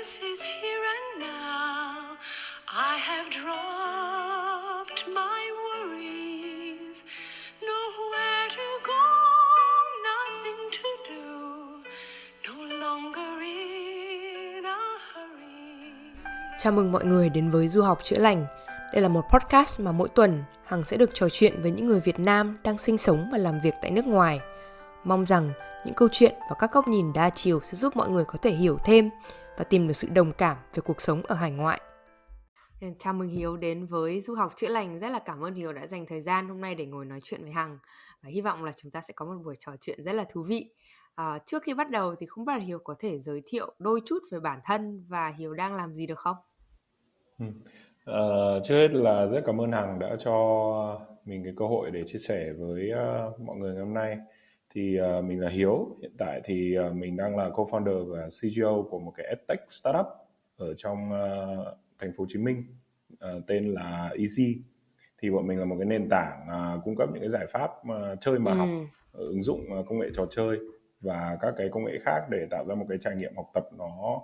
Happiness is here and now. I have dropped my worries. Nowhere to go, nothing to do. No longer in a hurry. Chào mừng mọi người đến với Du học chữa lành. Đây là một podcast mà mỗi tuần Hằng sẽ được trò chuyện với những người Việt Nam đang sinh sống và làm việc tại nước ngoài. Mong rằng những câu chuyện và các góc nhìn đa chiều sẽ giúp mọi người có thể hiểu thêm và tìm được sự đồng cảm về cuộc sống ở hải ngoại. Chào mừng Hiếu đến với Du học chữa lành. Rất là cảm ơn Hiếu đã dành thời gian hôm nay để ngồi nói chuyện với Hằng. Và hy vọng là chúng ta sẽ có một buổi trò chuyện rất là thú vị. À, trước khi bắt đầu thì không biết là Hiếu có thể giới thiệu đôi chút về bản thân và Hiếu đang làm gì được không? Ừ. Uh, trước hết là rất cảm ơn Hằng đã cho mình cái cơ hội để chia sẻ với uh, mọi người ngày hôm nay thì uh, mình là Hiếu. Hiện tại thì uh, mình đang là co-founder và CGO của một cái edtech startup ở trong uh, thành phố Hồ Chí Minh uh, tên là Easy thì bọn mình là một cái nền tảng uh, cung cấp những cái giải pháp uh, chơi mà ừ. học ứng dụng uh, công nghệ trò chơi và các cái công nghệ khác để tạo ra một cái trải nghiệm học tập nó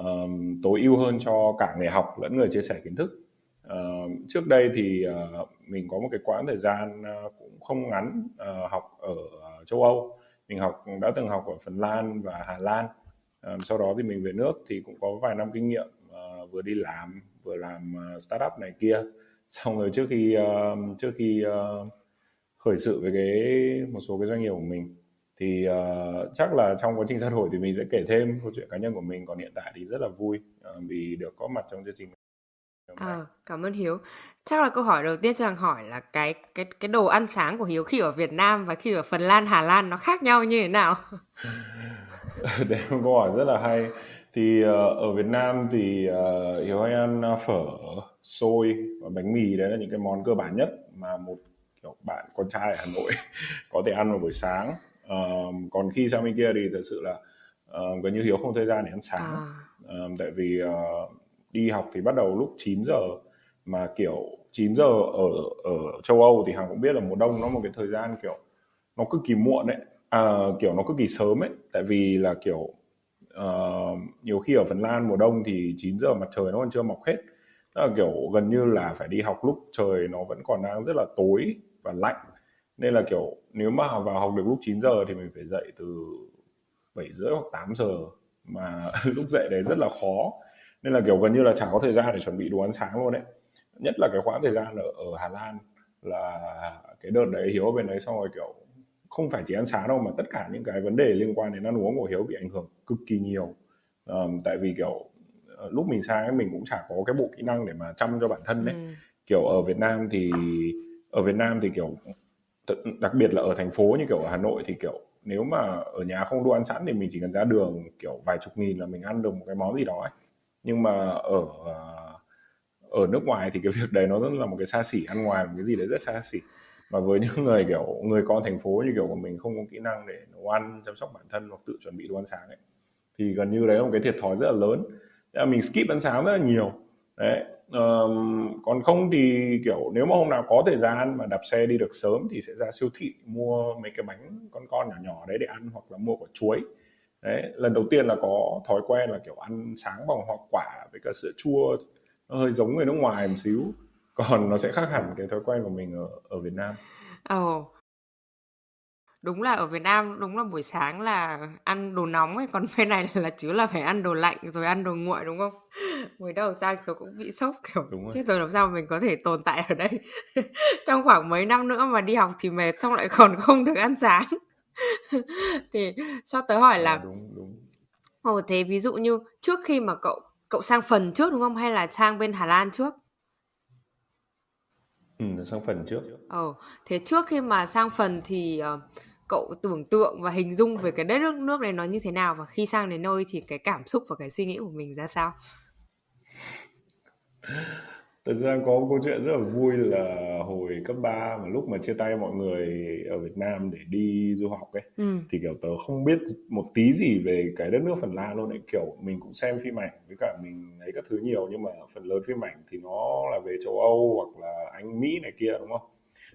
uh, tối ưu hơn cho cả người học lẫn người chia sẻ kiến thức. Uh, trước đây thì uh, mình có một cái quãng thời gian uh, cũng không ngắn uh, học ở châu Âu. Mình học đã từng học ở Phần Lan và Hà Lan. Ờ, sau đó thì mình về nước thì cũng có vài năm kinh nghiệm uh, vừa đi làm vừa làm uh, startup này kia. Xong rồi trước khi uh, trước khi uh, khởi sự với cái một số cái doanh nghiệp của mình thì uh, chắc là trong quá trình trao đổi thì mình sẽ kể thêm câu chuyện cá nhân của mình. Còn hiện tại thì rất là vui uh, vì được có mặt trong chương trình. À, cảm ơn Hiếu. Chắc là câu hỏi đầu tiên cho rằng hỏi là cái cái cái đồ ăn sáng của Hiếu khi ở Việt Nam và khi ở Phần Lan, Hà Lan nó khác nhau như thế nào? Đấy là câu hỏi rất là hay. Thì uh, ở Việt Nam thì uh, Hiếu hay ăn phở, xôi và bánh mì đấy là những cái món cơ bản nhất mà một kiểu bạn con trai ở Hà Nội có thể ăn vào buổi sáng. Uh, còn khi sang bên kia thì thật sự là uh, gần như Hiếu không thời gian để ăn sáng. À. Uh, tại vì uh, đi học thì bắt đầu lúc 9 giờ mà kiểu 9 giờ ở ở châu Âu thì hàng cũng biết là mùa đông nó một cái thời gian kiểu nó cực kỳ muộn đấy à, kiểu nó cực kỳ sớm ấy. Tại vì là kiểu uh, nhiều khi ở Phần Lan mùa đông thì 9 giờ mặt trời nó còn chưa mọc hết. Là kiểu gần như là phải đi học lúc trời nó vẫn còn đang rất là tối và lạnh. Nên là kiểu nếu mà vào học được lúc 9 giờ thì mình phải dậy từ 7 rưỡi hoặc 8 giờ mà lúc dậy đấy rất là khó nên là kiểu gần như là chẳng có thời gian để chuẩn bị đồ ăn sáng luôn đấy nhất là cái khoảng thời gian ở, ở Hà Lan là cái đợt đấy Hiếu ở bên đấy xong rồi kiểu không phải chỉ ăn sáng đâu mà tất cả những cái vấn đề liên quan đến ăn uống của Hiếu bị ảnh hưởng cực kỳ nhiều. Um, tại vì kiểu ờ, lúc mình sang ấy mình cũng chả có cái bộ kỹ năng để mà chăm cho bản thân đấy ừ. kiểu ở Việt Nam thì ở Việt Nam thì kiểu đặc biệt là ở thành phố như kiểu ở Hà Nội thì kiểu nếu mà ở nhà không đồ ăn sẵn thì mình chỉ cần ra đường kiểu vài chục nghìn là mình ăn được một cái món gì đó ấy nhưng mà ở à, ở nước ngoài thì cái việc đấy nó rất là một cái xa xỉ ăn ngoài một cái gì đấy rất xa xỉ. Và với những người kiểu người con thành phố như kiểu của mình không có kỹ năng để nấu ăn chăm sóc bản thân hoặc tự chuẩn bị đồ ăn sáng ấy thì gần như đấy là một cái thiệt thòi rất là lớn. Là mình skip ăn sáng rất là nhiều. Đấy um, còn không thì kiểu nếu mà hôm nào có thời gian mà đạp xe đi được sớm thì sẽ ra siêu thị mua mấy cái bánh con con nhỏ nhỏ đấy để ăn hoặc là mua quả chuối đấy lần đầu tiên là có thói quen là kiểu ăn sáng bằng hoa quả với cả sữa chua nó hơi giống người nước ngoài một xíu còn nó sẽ khác hẳn cái thói quen của mình ở ở Việt Nam. Ồ. Oh. Đúng là ở Việt Nam đúng là buổi sáng là ăn đồ nóng ấy, còn bên này là chứ là phải ăn đồ lạnh rồi ăn đồ nguội đúng không? Mới đầu sang tôi cũng bị sốc kiểu đúng rồi. chết rồi làm sao mình có thể tồn tại ở đây trong khoảng mấy năm nữa mà đi học thì mệt xong lại còn không được ăn sáng. thì cho tớ hỏi là à, đúng đúng. Ồ thế ví dụ như trước khi mà cậu cậu sang phần trước đúng không? Hay là sang bên Hà Lan trước? Ừ sang phần trước. Ồ thế trước khi mà sang phần thì uh, cậu tưởng tượng và hình dung về cái đất nước nước này nó như thế nào? Và khi sang đến nơi thì cái cảm xúc và cái suy nghĩ của mình ra sao Thật ra có một câu chuyện rất là vui là hồi cấp 3 mà lúc mà chia tay mọi người ở Việt Nam để đi du học ấy ừ. thì kiểu tớ không biết một tí gì về cái đất nước Phần Lan luôn ấy kiểu mình cũng xem phim ảnh với cả mình thấy các thứ nhiều nhưng mà phần lớn phim ảnh thì nó là về châu Âu hoặc là Anh Mỹ này kia đúng không?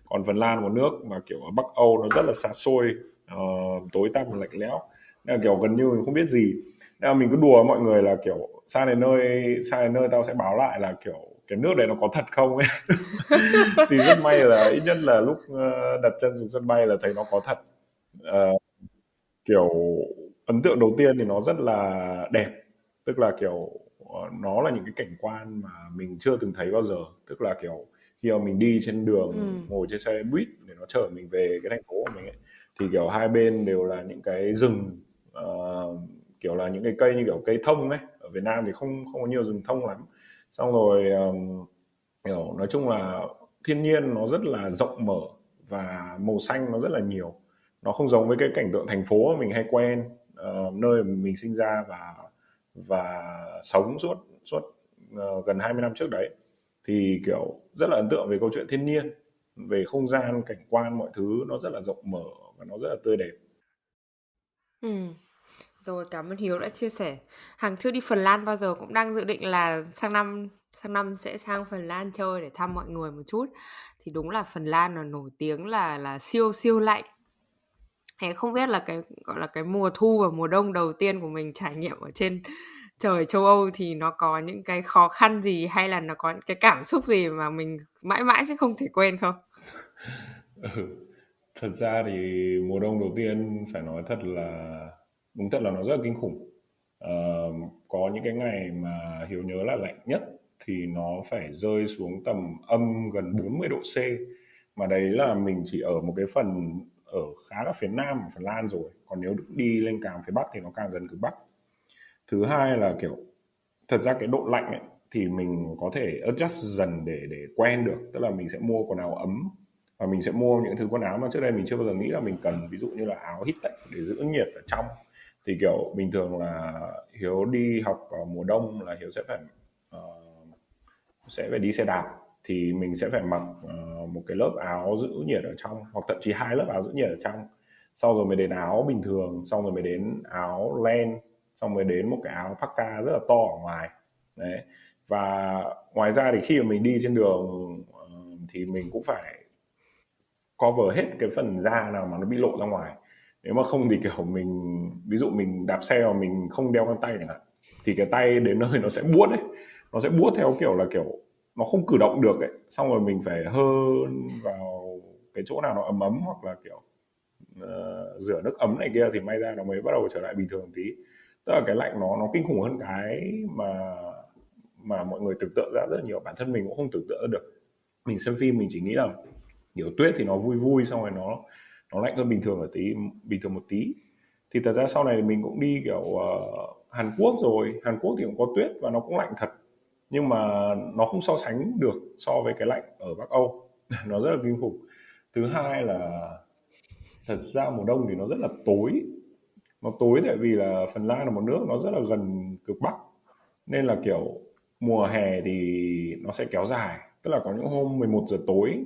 Còn Phần Lan một nước mà kiểu ở Bắc Âu nó rất là xa xôi uh, tối tăm và lạnh lẽo nên là kiểu gần như mình không biết gì nên là mình cứ đùa với mọi người là kiểu sang đến nơi sang đến nơi tao sẽ báo lại là kiểu cái nước đấy nó có thật không ấy? Thì rất may là ít nhất là lúc ờ, đặt chân xuống sân bay là thấy nó có thật. Uh, kiểu ấn tượng đầu tiên thì nó rất là đẹp. Tức là kiểu ờ, nó là những cái cảnh quan mà mình chưa từng thấy bao giờ. Tức là kiểu khi mà mình đi trên đường ừ. ngồi trên xe buýt để nó chở mình về cái thành phố của mình ấy thì kiểu hai bên đều là những cái rừng uh, kiểu là những cái cây như kiểu cây thông ấy. Ở Việt Nam thì không không có nhiều rừng thông lắm xong rồi um, hiểu nói chung là thiên nhiên nó rất là rộng mở và màu xanh nó rất là nhiều. Nó không giống với cái cảnh tượng thành phố mà mình hay quen uh, nơi mà mình sinh ra và và sống suốt suốt uh, gần 20 năm trước đấy. Thì kiểu rất là ấn tượng về câu chuyện thiên nhiên về không gian cảnh quan mọi thứ nó rất là rộng mở và nó rất là tươi đẹp. Ừ rồi cảm ơn hiếu đã chia sẻ hằng chưa đi phần lan bao giờ cũng đang dự định là sang năm sang năm sẽ sang phần lan chơi để thăm mọi người một chút thì đúng là phần lan là nổi tiếng là là siêu siêu lạnh Thế không biết là cái, gọi là cái mùa thu và mùa đông đầu tiên của mình trải nghiệm ở trên trời châu Âu thì nó có những cái khó khăn gì hay là nó có cái cảm xúc gì mà mình mãi mãi sẽ không thể quên không? ừ. Thật ra thì mùa đông đầu tiên phải nói thật là đúng thật là nó rất là kinh khủng. Uh, có những cái ngày mà Hiếu nhớ là lạnh nhất thì nó phải rơi xuống tầm âm gần 40 độ C. Mà đấy là mình chỉ ở một cái phần ở khá là phía nam của Phần Lan rồi. Còn nếu đi lên càng phía bắc thì nó càng gần cực bắc. Thứ hai là kiểu thật ra cái độ lạnh ấy, thì mình có thể adjust dần để để quen được. Tức là mình sẽ mua quần áo ấm và mình sẽ mua những thứ quần áo mà trước đây mình chưa bao giờ nghĩ là mình cần. Ví dụ như là áo hít tech để giữ nhiệt ở trong thì kiểu bình thường là hiếu đi học vào mùa đông là hiếu sẽ phải uh, sẽ phải đi xe đạp. Thì mình sẽ phải mặc uh, một cái lớp áo giữ nhiệt ở trong hoặc thậm chí hai lớp áo giữ nhiệt ở trong. Sau rồi mới đến áo bình thường xong rồi mới đến áo len xong mới đến một cái áo parka rất là to ở ngoài. Đấy. Và ngoài ra thì khi mà mình đi trên đường uh, thì mình cũng phải cover hết cái phần da nào mà nó bị lộ ra ngoài nếu mà không thì kiểu mình ví dụ mình đạp xe mà mình không đeo găng tay chẳng hạn thì cái tay đến nơi nó sẽ buốt ấy. Nó sẽ buốt theo kiểu là kiểu nó không cử động được ấy. Xong rồi mình phải hơn vào cái chỗ nào nó ấm ấm hoặc là kiểu uh, rửa nước ấm này kia thì may ra nó mới bắt đầu trở lại bình thường tí. Tức là cái lạnh nó nó kinh khủng hơn cái mà mà mọi người tưởng tượng ra rất nhiều. Bản thân mình cũng không tưởng tượng được. Mình xem phim mình chỉ nghĩ là kiểu tuyết thì nó vui vui xong rồi nó nó lạnh hơn bình thường ở tí bình thường một tí. Thì thật ra sau này mình cũng đi kiểu uh, Hàn Quốc rồi. Hàn Quốc thì cũng có tuyết và nó cũng lạnh thật. Nhưng mà nó không so sánh được so với cái lạnh ở Bắc Âu. Nó rất là kinh khủng. Thứ hai là thật ra mùa đông thì nó rất là tối. Nó tối tại vì là Phần Lan là một nước nó rất là gần cực Bắc. Nên là kiểu mùa hè thì nó sẽ kéo dài. Tức là có những hôm 11 giờ tối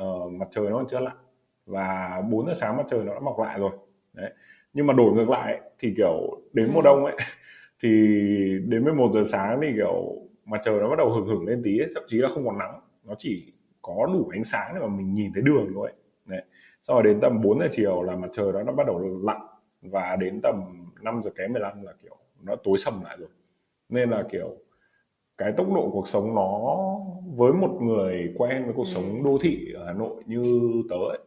uh, mặt trời nó còn chưa lặn và 4 giờ sáng mặt trời nó đã mọc lại rồi. Đấy. Nhưng mà đổi ngược lại thì kiểu đến mùa ừ. đông ấy thì đến 11 giờ sáng thì kiểu mặt trời nó bắt đầu hừng hừng lên tí ấy, thậm chí là không còn nắng. Nó chỉ có đủ ánh sáng để mà mình nhìn thấy đường thôi đấy. Sau rồi đến tầm 4 giờ chiều là mặt trời đó nó bắt đầu lặn và đến tầm 5 giờ kém 15 là kiểu nó tối sầm lại rồi. Nên là kiểu cái tốc độ cuộc sống nó với một người quen với cuộc sống đô thị ở Hà Nội như tớ ấy,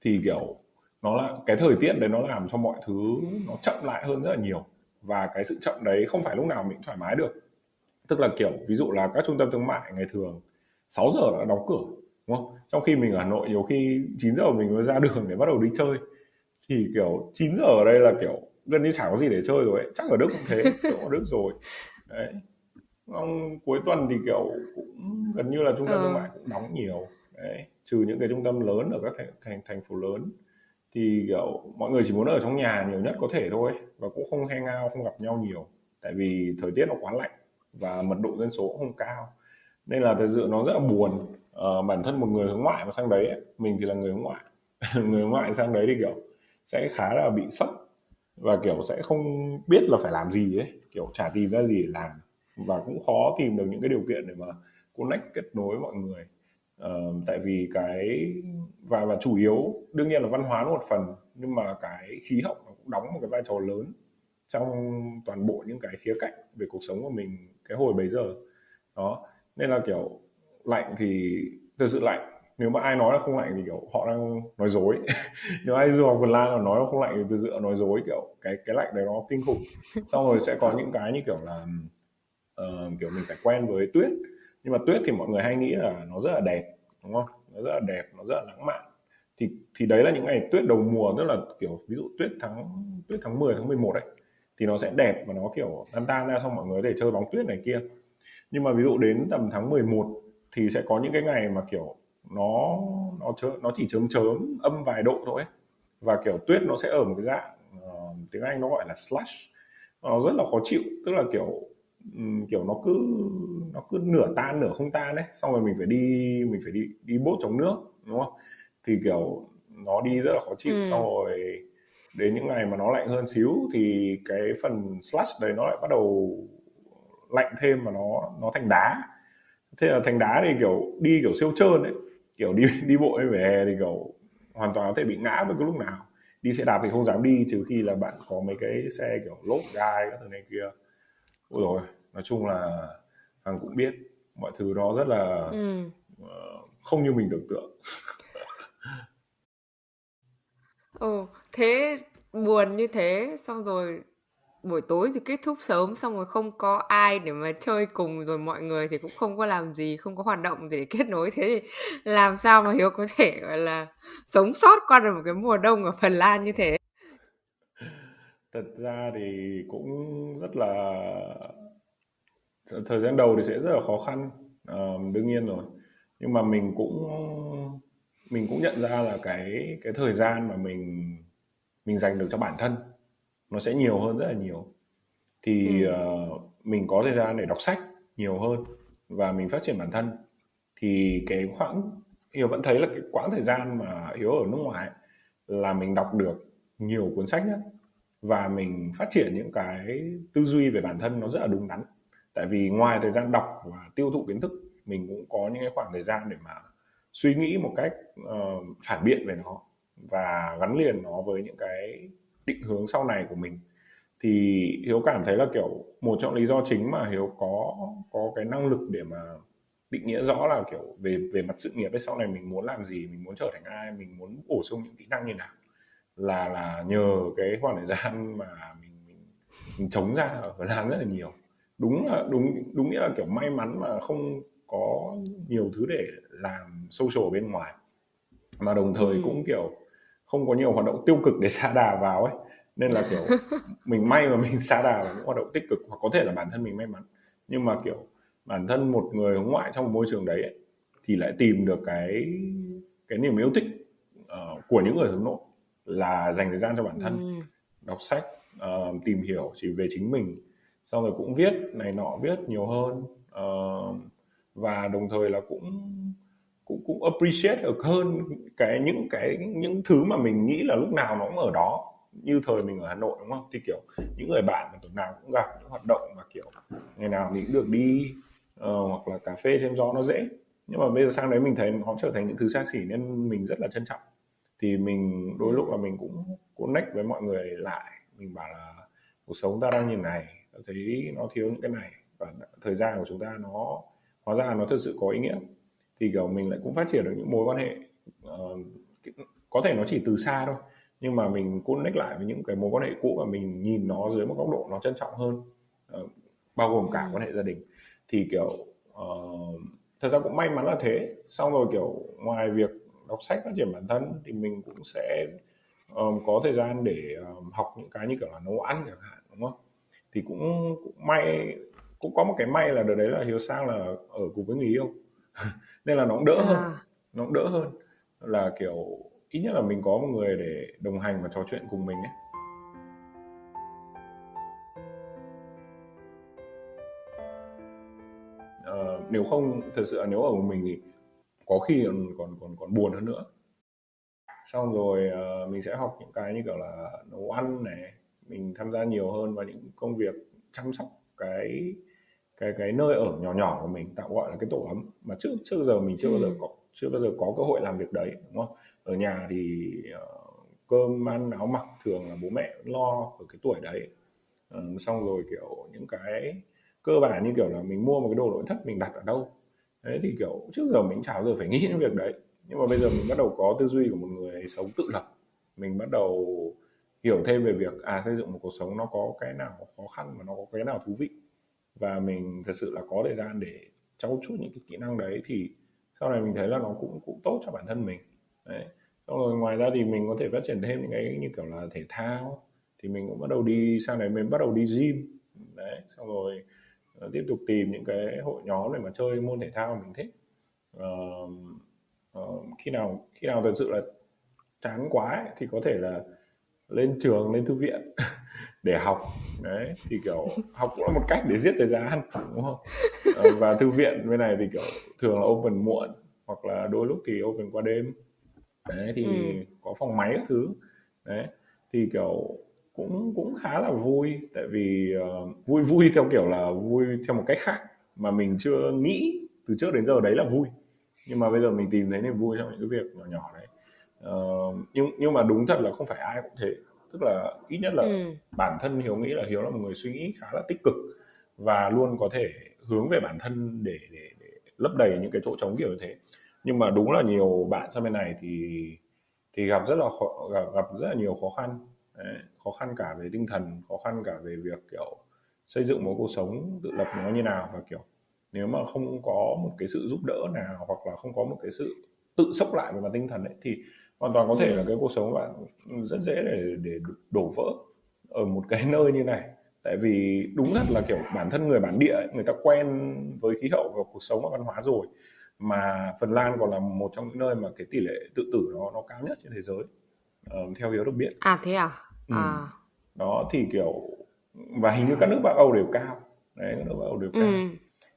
thì kiểu nó là cái thời tiết đấy nó làm cho mọi thứ nó chậm lại hơn rất là nhiều. Và cái sự chậm đấy không phải lúc nào mình thoải mái được. Tức là kiểu ví dụ là các trung tâm thương mại ngày thường 6 giờ đã đóng cửa đúng không? Trong khi mình ở Hà Nội nhiều khi 9 giờ mình mới ra đường để bắt đầu đi chơi. Thì kiểu 9 giờ ở đây là kiểu gần như chẳng có gì để chơi rồi ấy. chắc ở Đức cũng thế ở Đức rồi. Đấy. Ông, cuối tuần thì kiểu cũng gần như là trung tâm thương ừ. mại cũng đóng nhiều đấy trừ những cái trung tâm lớn ở các thành, thành thành phố lớn. Thì kiểu mọi người chỉ muốn ở trong nhà nhiều nhất có thể thôi và cũng không hang out không gặp nhau nhiều. Tại vì thời tiết nó quá lạnh và mật độ dân số cũng không cao. Nên là thực sự nó rất là buồn à, bản thân một người hướng ngoại mà sang đấy ấy, mình thì là người hướng ngoại. Người hướng ngoại sang đấy thì kiểu sẽ khá là bị sốc và kiểu sẽ không biết là phải làm gì ấy. Kiểu chả tìm ra gì để làm và cũng khó tìm được những cái điều kiện để mà connect kết nối mọi người uh, tại vì cái và và chủ yếu đương nhiên là văn hóa nó một phần nhưng mà cái khí hậu nó cũng đóng một cái vai trò lớn trong toàn bộ những cái khía cạnh về cuộc sống của mình cái hồi bấy giờ. Đó nên là kiểu lạnh thì thực sự lạnh. Nếu mà ai nói là không lạnh thì kiểu họ đang nói dối. Nếu ai du học vườn Lan mà nói là không lạnh thì thực sự nói dối kiểu cái cái lạnh đấy nó kinh khủng. Xong rồi sẽ có những cái như kiểu là uh, kiểu mình phải quen với tuyết nhưng mà tuyết thì mọi người hay nghĩ là nó rất là đẹp đúng không? Nó rất là đẹp nó rất là lãng mạn. Thì thì đấy là những ngày tuyết đầu mùa tức là kiểu ví dụ tuyết tháng tuyết tháng 10 tháng 11 đấy thì nó sẽ đẹp và nó kiểu tan tan ra xong mọi người để chơi bóng tuyết này kia. Nhưng mà ví dụ đến tầm tháng 11 thì sẽ có những cái ngày mà kiểu nó nó chớ, nó chỉ chớm chớm âm vài độ thôi ấy. và kiểu tuyết nó sẽ ở một cái dạng uh, tiếng Anh nó gọi là slush nó rất là khó chịu tức là kiểu kiểu nó cứ nó cứ nửa tan nửa không tan đấy xong rồi mình phải đi mình phải đi đi bốt chống nước đúng không? Thì kiểu nó đi rất là khó chịu. Ừ. xong rồi đến những ngày mà nó lạnh hơn xíu thì cái phần slush đấy nó lại bắt đầu lạnh thêm mà nó nó thành đá. Thế là thành đá thì kiểu đi kiểu siêu trơn ấy. Kiểu đi đi bộ về hè thì kiểu hoàn toàn có thể bị ngã bất cứ lúc nào. Đi xe đạp thì không dám đi trừ khi là bạn có mấy cái xe kiểu lốp gai các thứ này kia. Ôi rồi nói chung là hằng cũng biết mọi thứ đó rất là ừ. uh, không như mình tưởng tượng. Ồ thế buồn như thế xong rồi buổi tối thì kết thúc sớm xong rồi không có ai để mà chơi cùng rồi mọi người thì cũng không có làm gì không có hoạt động để kết nối. Thế thì làm sao mà hiếu có thể gọi là sống sót qua được một cái mùa đông ở phần lan như thế? Thật ra thì cũng rất là thời gian đầu thì sẽ rất là khó khăn. À, đương nhiên rồi. Nhưng mà mình cũng mình cũng nhận ra là cái cái thời gian mà mình mình dành được cho bản thân nó sẽ nhiều hơn rất là nhiều. Thì ừ. uh, mình có thời gian để đọc sách nhiều hơn và mình phát triển bản thân. Thì cái khoảng hiếu vẫn thấy là cái quãng thời gian mà hiếu ở nước ngoài là mình đọc được nhiều cuốn sách nhất và mình phát triển những cái tư duy về bản thân nó rất là đúng đắn tại vì ngoài thời gian đọc và tiêu thụ kiến thức mình cũng có những cái khoảng thời gian để mà suy nghĩ một cách uh, phản biện về nó và gắn liền nó với những cái định hướng sau này của mình. Thì hiếu cảm thấy là kiểu một trong lý do chính mà hiếu có có cái năng lực để mà định nghĩa rõ là kiểu về về mặt sự nghiệp ấy sau này mình muốn làm gì mình muốn trở thành ai mình muốn bổ sung những kỹ năng như nào là là nhờ cái khoảng thời gian mà mình mình, mình chống ra ở Lan rất là nhiều đúng là đúng đúng nghĩa là kiểu may mắn mà không có nhiều thứ để làm social bên ngoài mà đồng thời ừ. cũng kiểu không có nhiều hoạt động tiêu cực để xa đà vào ấy nên là kiểu mình may mà mình xa đà vào những hoạt động tích cực hoặc có thể là bản thân mình may mắn nhưng mà kiểu bản thân một người hướng ngoại trong một môi trường đấy ấy, thì lại tìm được cái cái niềm yêu thích uh, của những người hướng nội là dành thời gian cho bản thân ừ. đọc sách uh, tìm hiểu chỉ về chính mình xong rồi cũng viết này nọ viết nhiều hơn uh, và đồng thời là cũng cũng cũng appreciate được hơn cái những cái những thứ mà mình nghĩ là lúc nào nó cũng ở đó. Như thời mình ở Hà Nội đúng không? Thì kiểu những người bạn mà tuần nào cũng gặp những hoạt động mà kiểu ngày nào mình cũng được đi uh, hoặc là cà phê xem gió nó dễ. Nhưng mà bây giờ sang đấy mình thấy nó trở thành những thứ xa xỉ nên mình rất là trân trọng. Thì mình đôi lúc là mình cũng connect với mọi người lại. Mình bảo là cuộc sống ta đang như này thấy nó thiếu những cái này. Và thời gian của chúng ta nó hóa ra nó thực sự có ý nghĩa. Thì kiểu mình lại cũng phát triển được những mối quan hệ uh, có thể nó chỉ từ xa thôi nhưng mà mình connect lại với những cái mối quan hệ cũ và mình nhìn nó dưới một góc độ nó trân trọng hơn uh, bao gồm cả quan hệ gia đình. Thì kiểu uh, thật ra cũng may mắn là thế. Xong rồi kiểu ngoài việc đọc sách phát triển bản thân thì mình cũng sẽ um, có thời gian để um, học những cái như kiểu là nấu ăn chẳng hạn đúng không? Thì cũng, cũng may cũng có một cái may là đợt đấy là hiếu sang là ở cùng với người yêu. Nên là nó cũng đỡ à. hơn nó cũng đỡ hơn. Là kiểu ít nhất là mình có một người để đồng hành và trò chuyện cùng mình ấy. Uh, nếu không thật sự là nếu ở một mình thì có khi còn còn còn còn buồn hơn nữa. Xong rồi uh, mình sẽ học những cái như kiểu là nấu ăn này mình tham gia nhiều hơn vào những công việc chăm sóc cái cái cái nơi ở nhỏ nhỏ của mình tạo gọi là cái tổ ấm. Mà trước trước giờ mình chưa ừ. bao giờ ừ. có chưa bao giờ có cơ hội làm việc đấy đúng không? Ở nhà thì uh, cơm ăn áo mặc thường là bố mẹ lo ở cái tuổi đấy. Um, xong rồi kiểu những cái cơ bản như kiểu là mình mua một cái đồ nội thất mình đặt ở đâu. Đấy thì kiểu trước giờ mình chả bao giờ phải nghĩ đến việc đấy. Nhưng mà bây giờ mình bắt đầu có tư duy của một người sống tự lập. Mình bắt đầu hiểu thêm về việc à xây dựng một cuộc sống nó có cái nào khó khăn và nó có cái nào thú vị. Và mình thật sự là có thời gian để trau chuốt những cái kỹ năng đấy thì sau này mình thấy là nó cũng cũng tốt cho bản thân mình. Đấy. Xong rồi ngoài ra thì mình có thể phát triển thêm những cái như kiểu là thể thao thì mình cũng bắt đầu đi sang đấy mình bắt đầu đi gym. Đấy xong rồi ờ, tiếp tục tìm những cái hội nhóm để mà chơi môn thể thao mình thích. Uh, uh, khi nào khi nào thật sự là chán quá ấy, thì có thể là lên trường lên thư viện để học. Đấy thì kiểu học cũng là một cách để giết thời gian đúng không? Ờ, và thư viện bên này thì kiểu thường là open muộn hoặc là đôi lúc thì open qua đêm. Đấy thì ừ. có phòng máy các thứ. Đấy thì kiểu cũng cũng khá là vui. Tại vì uh, vui vui theo kiểu là vui theo một cách khác mà mình chưa nghĩ từ trước đến giờ đấy là vui. Nhưng mà bây giờ mình tìm thấy niềm vui trong những cái việc nhỏ nhỏ đấy uh, nhưng nhưng mà đúng thật là không phải ai cũng thế. Tức là ít nhất là ừ. bản thân hiếu nghĩ là hiếu là một người suy nghĩ khá là tích cực và luôn có thể hướng về bản thân để để, để lấp đầy những cái chỗ trống kiểu như thế. Nhưng mà đúng là nhiều bạn sang bên này thì thì gặp rất là khó, gặp, gặp rất là nhiều khó khăn. Đấy, khó khăn cả về tinh thần khó khăn cả về việc kiểu xây dựng một cuộc sống tự lập nó như nào và kiểu nếu mà không có một cái sự giúp đỡ nào hoặc là không có một cái sự tự sốc lại về mặt tinh thần ấy thì hoàn toàn có thể ừ. là cái cuộc sống của bạn rất dễ để để đổ vỡ ở một cái nơi như này. Tại vì đúng thật là kiểu bản thân người bản địa ấy, người ta quen với khí hậu và cuộc sống và văn hóa rồi mà Phần Lan còn là một trong những nơi mà cái tỷ lệ tự tử nó nó cao nhất trên thế giới uh, theo hiếu được biết. À thế à? Ừ. à. Đó thì kiểu và hình như các nước Bắc Âu đều cao. Đấy các nước Bắc Âu đều cao. Ừ.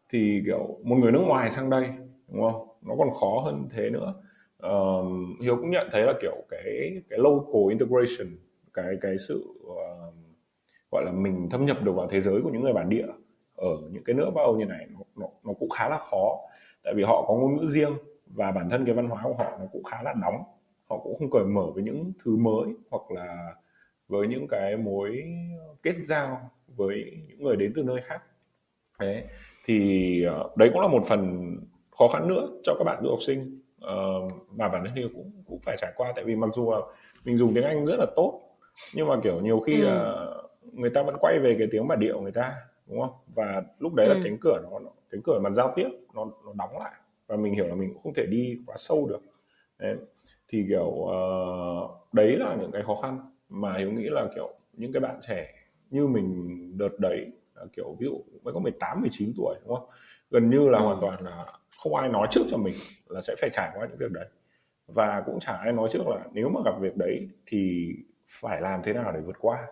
thì kiểu một người nước ngoài sang đây đúng không? Nó còn khó hơn thế nữa um, hiếu cũng nhận thấy là kiểu cái cái local integration cái cái sự uh, gọi là mình thâm nhập được vào thế giới của những người bản địa ở những cái nước Bắc Âu như này nó, nó, nó cũng khá là khó. Tại vì họ có ngôn ngữ riêng và bản thân cái văn hóa của họ nó cũng khá là nóng. Họ cũng không cởi mở với những thứ mới hoặc là với những cái mối kết giao với những người đến từ nơi khác. Đấy thì ờ, đấy cũng là một phần khó khăn nữa cho các bạn du học sinh uh, mà bản thân cũng cũng phải trải qua tại vì mặc dù là mình dùng tiếng Anh rất là tốt nhưng mà kiểu nhiều khi ừ. là người ta vẫn quay về cái tiếng bản địa của người ta đúng không và lúc đấy ừ. là cánh cửa nó cánh cửa mặt giao tiếp nó nó đóng lại và mình hiểu là mình cũng không thể đi quá sâu được đấy. thì kiểu uh, đấy là những cái khó khăn mà hiếu nghĩ là kiểu những cái bạn trẻ như mình đợt đấy kiểu ví dụ mới có 18 19 tuổi đúng không gần như là ừ. hoàn toàn là không ai nói trước cho mình là sẽ phải trải qua những việc đấy và cũng chả ai nói trước là nếu mà gặp việc đấy thì phải làm thế nào để vượt qua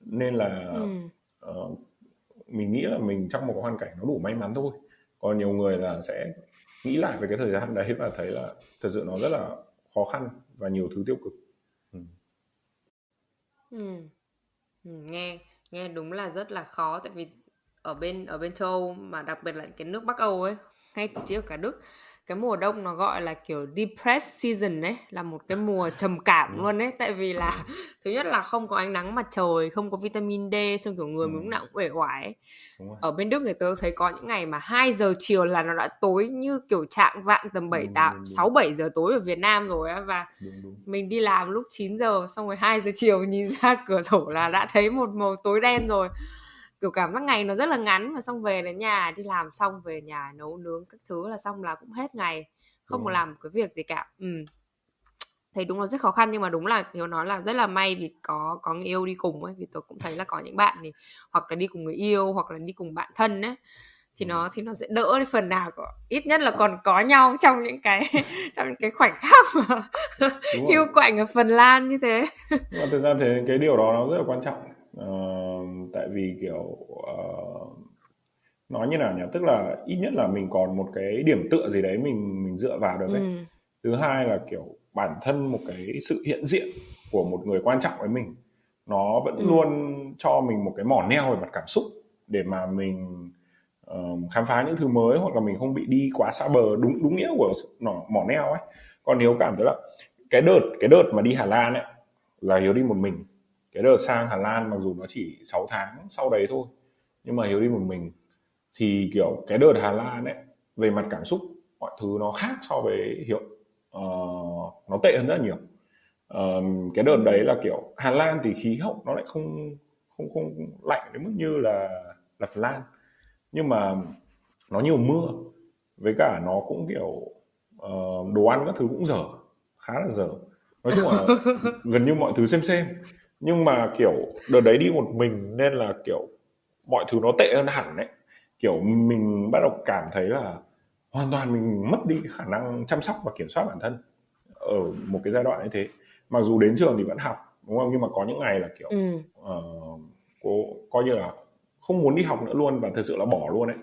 nên là ừ. uh, mình nghĩ là mình trong một hoàn cảnh nó đủ may mắn thôi còn nhiều người là sẽ nghĩ lại về cái thời gian đấy và thấy là thật sự nó rất là khó khăn và nhiều thứ tiêu cực ừ. Ừ. ừ nghe nghe đúng là rất là khó tại vì ở bên ở bên châu Âu mà đặc biệt là cái nước Bắc Âu ấy ngay ở cả Đức. Cái mùa đông nó gọi là kiểu depressed season ấy là một cái mùa trầm cảm luôn ấy. Tại vì là thứ nhất là không có ánh nắng mặt trời không có vitamin D xong kiểu người mình lúc nào cũng uể oải ở bên Đức thì tớ thấy có những ngày mà 2 giờ chiều là nó đã tối như kiểu trạng vạng tầm 7 tám sáu bảy giờ tối ở Việt Nam rồi á. Và đúng, đúng. mình đi làm lúc 9 giờ xong rồi 2 giờ chiều nhìn ra cửa sổ là đã thấy một màu tối đen rồi kiểu cảm giác ngày nó rất là ngắn và xong về đến nhà đi làm xong về nhà nấu nướng các thứ là xong là cũng hết ngày không có làm cái việc gì cả. Ừ thấy đúng là rất khó khăn nhưng mà đúng là hiếu nói là rất là may vì có có người yêu đi cùng ấy vì tôi cũng thấy là có những bạn thì hoặc là đi cùng người yêu hoặc là đi cùng bạn thân ấy thì nó thì nó sẽ đỡ đi phần nào có ít nhất là còn có nhau trong những cái trong những cái khoảnh khắc mà hiu quạnh ở Phần Lan như thế. Nhưng mà thực ra thì cái điều đó nó rất là quan trọng uh, tại vì kiểu uh, nói như nào nhỉ tức là ít nhất là mình còn một cái điểm tựa gì đấy mình mình dựa vào được đấy ừ. thứ hai là kiểu bản thân một cái sự hiện diện của một người quan trọng với mình nó vẫn ừ. luôn cho mình một cái mỏ neo về mặt cảm xúc để mà mình uh, khám phá những thứ mới hoặc là mình không bị đi quá xa bờ đúng đúng nghĩa của nó mỏ neo ấy còn nếu cảm thấy là cái đợt cái đợt mà đi Hà Lan ấy là hiếu đi một mình cái đợt sang Hà Lan mặc dù nó chỉ 6 tháng sau đấy thôi nhưng mà Hiếu đi một mình. Thì kiểu cái đợt Hà Lan ấy về mặt cảm xúc mọi thứ nó khác so với Hiếu. Uh, nó tệ hơn rất nhiều. Uh, cái đợt đấy là kiểu Hà Lan thì khí hậu nó lại không không không lạnh đến mức như là là Phần Lan. Nhưng mà nó nhiều mưa với cả nó cũng kiểu uh, đồ ăn các thứ cũng dở khá là dở. Nói chung là gần như mọi thứ xem xem nhưng mà kiểu đợt đấy đi một mình nên là kiểu mọi thứ nó tệ hơn hẳn đấy. Kiểu mình bắt đầu cảm thấy là hoàn toàn mình mất đi khả năng chăm sóc và kiểm soát bản thân ở một cái giai đoạn như thế. Mặc dù đến trường thì vẫn học đúng không? Nhưng mà có những ngày là kiểu ừ. uh, cô coi như là không muốn đi học nữa luôn và thực sự là bỏ luôn đấy.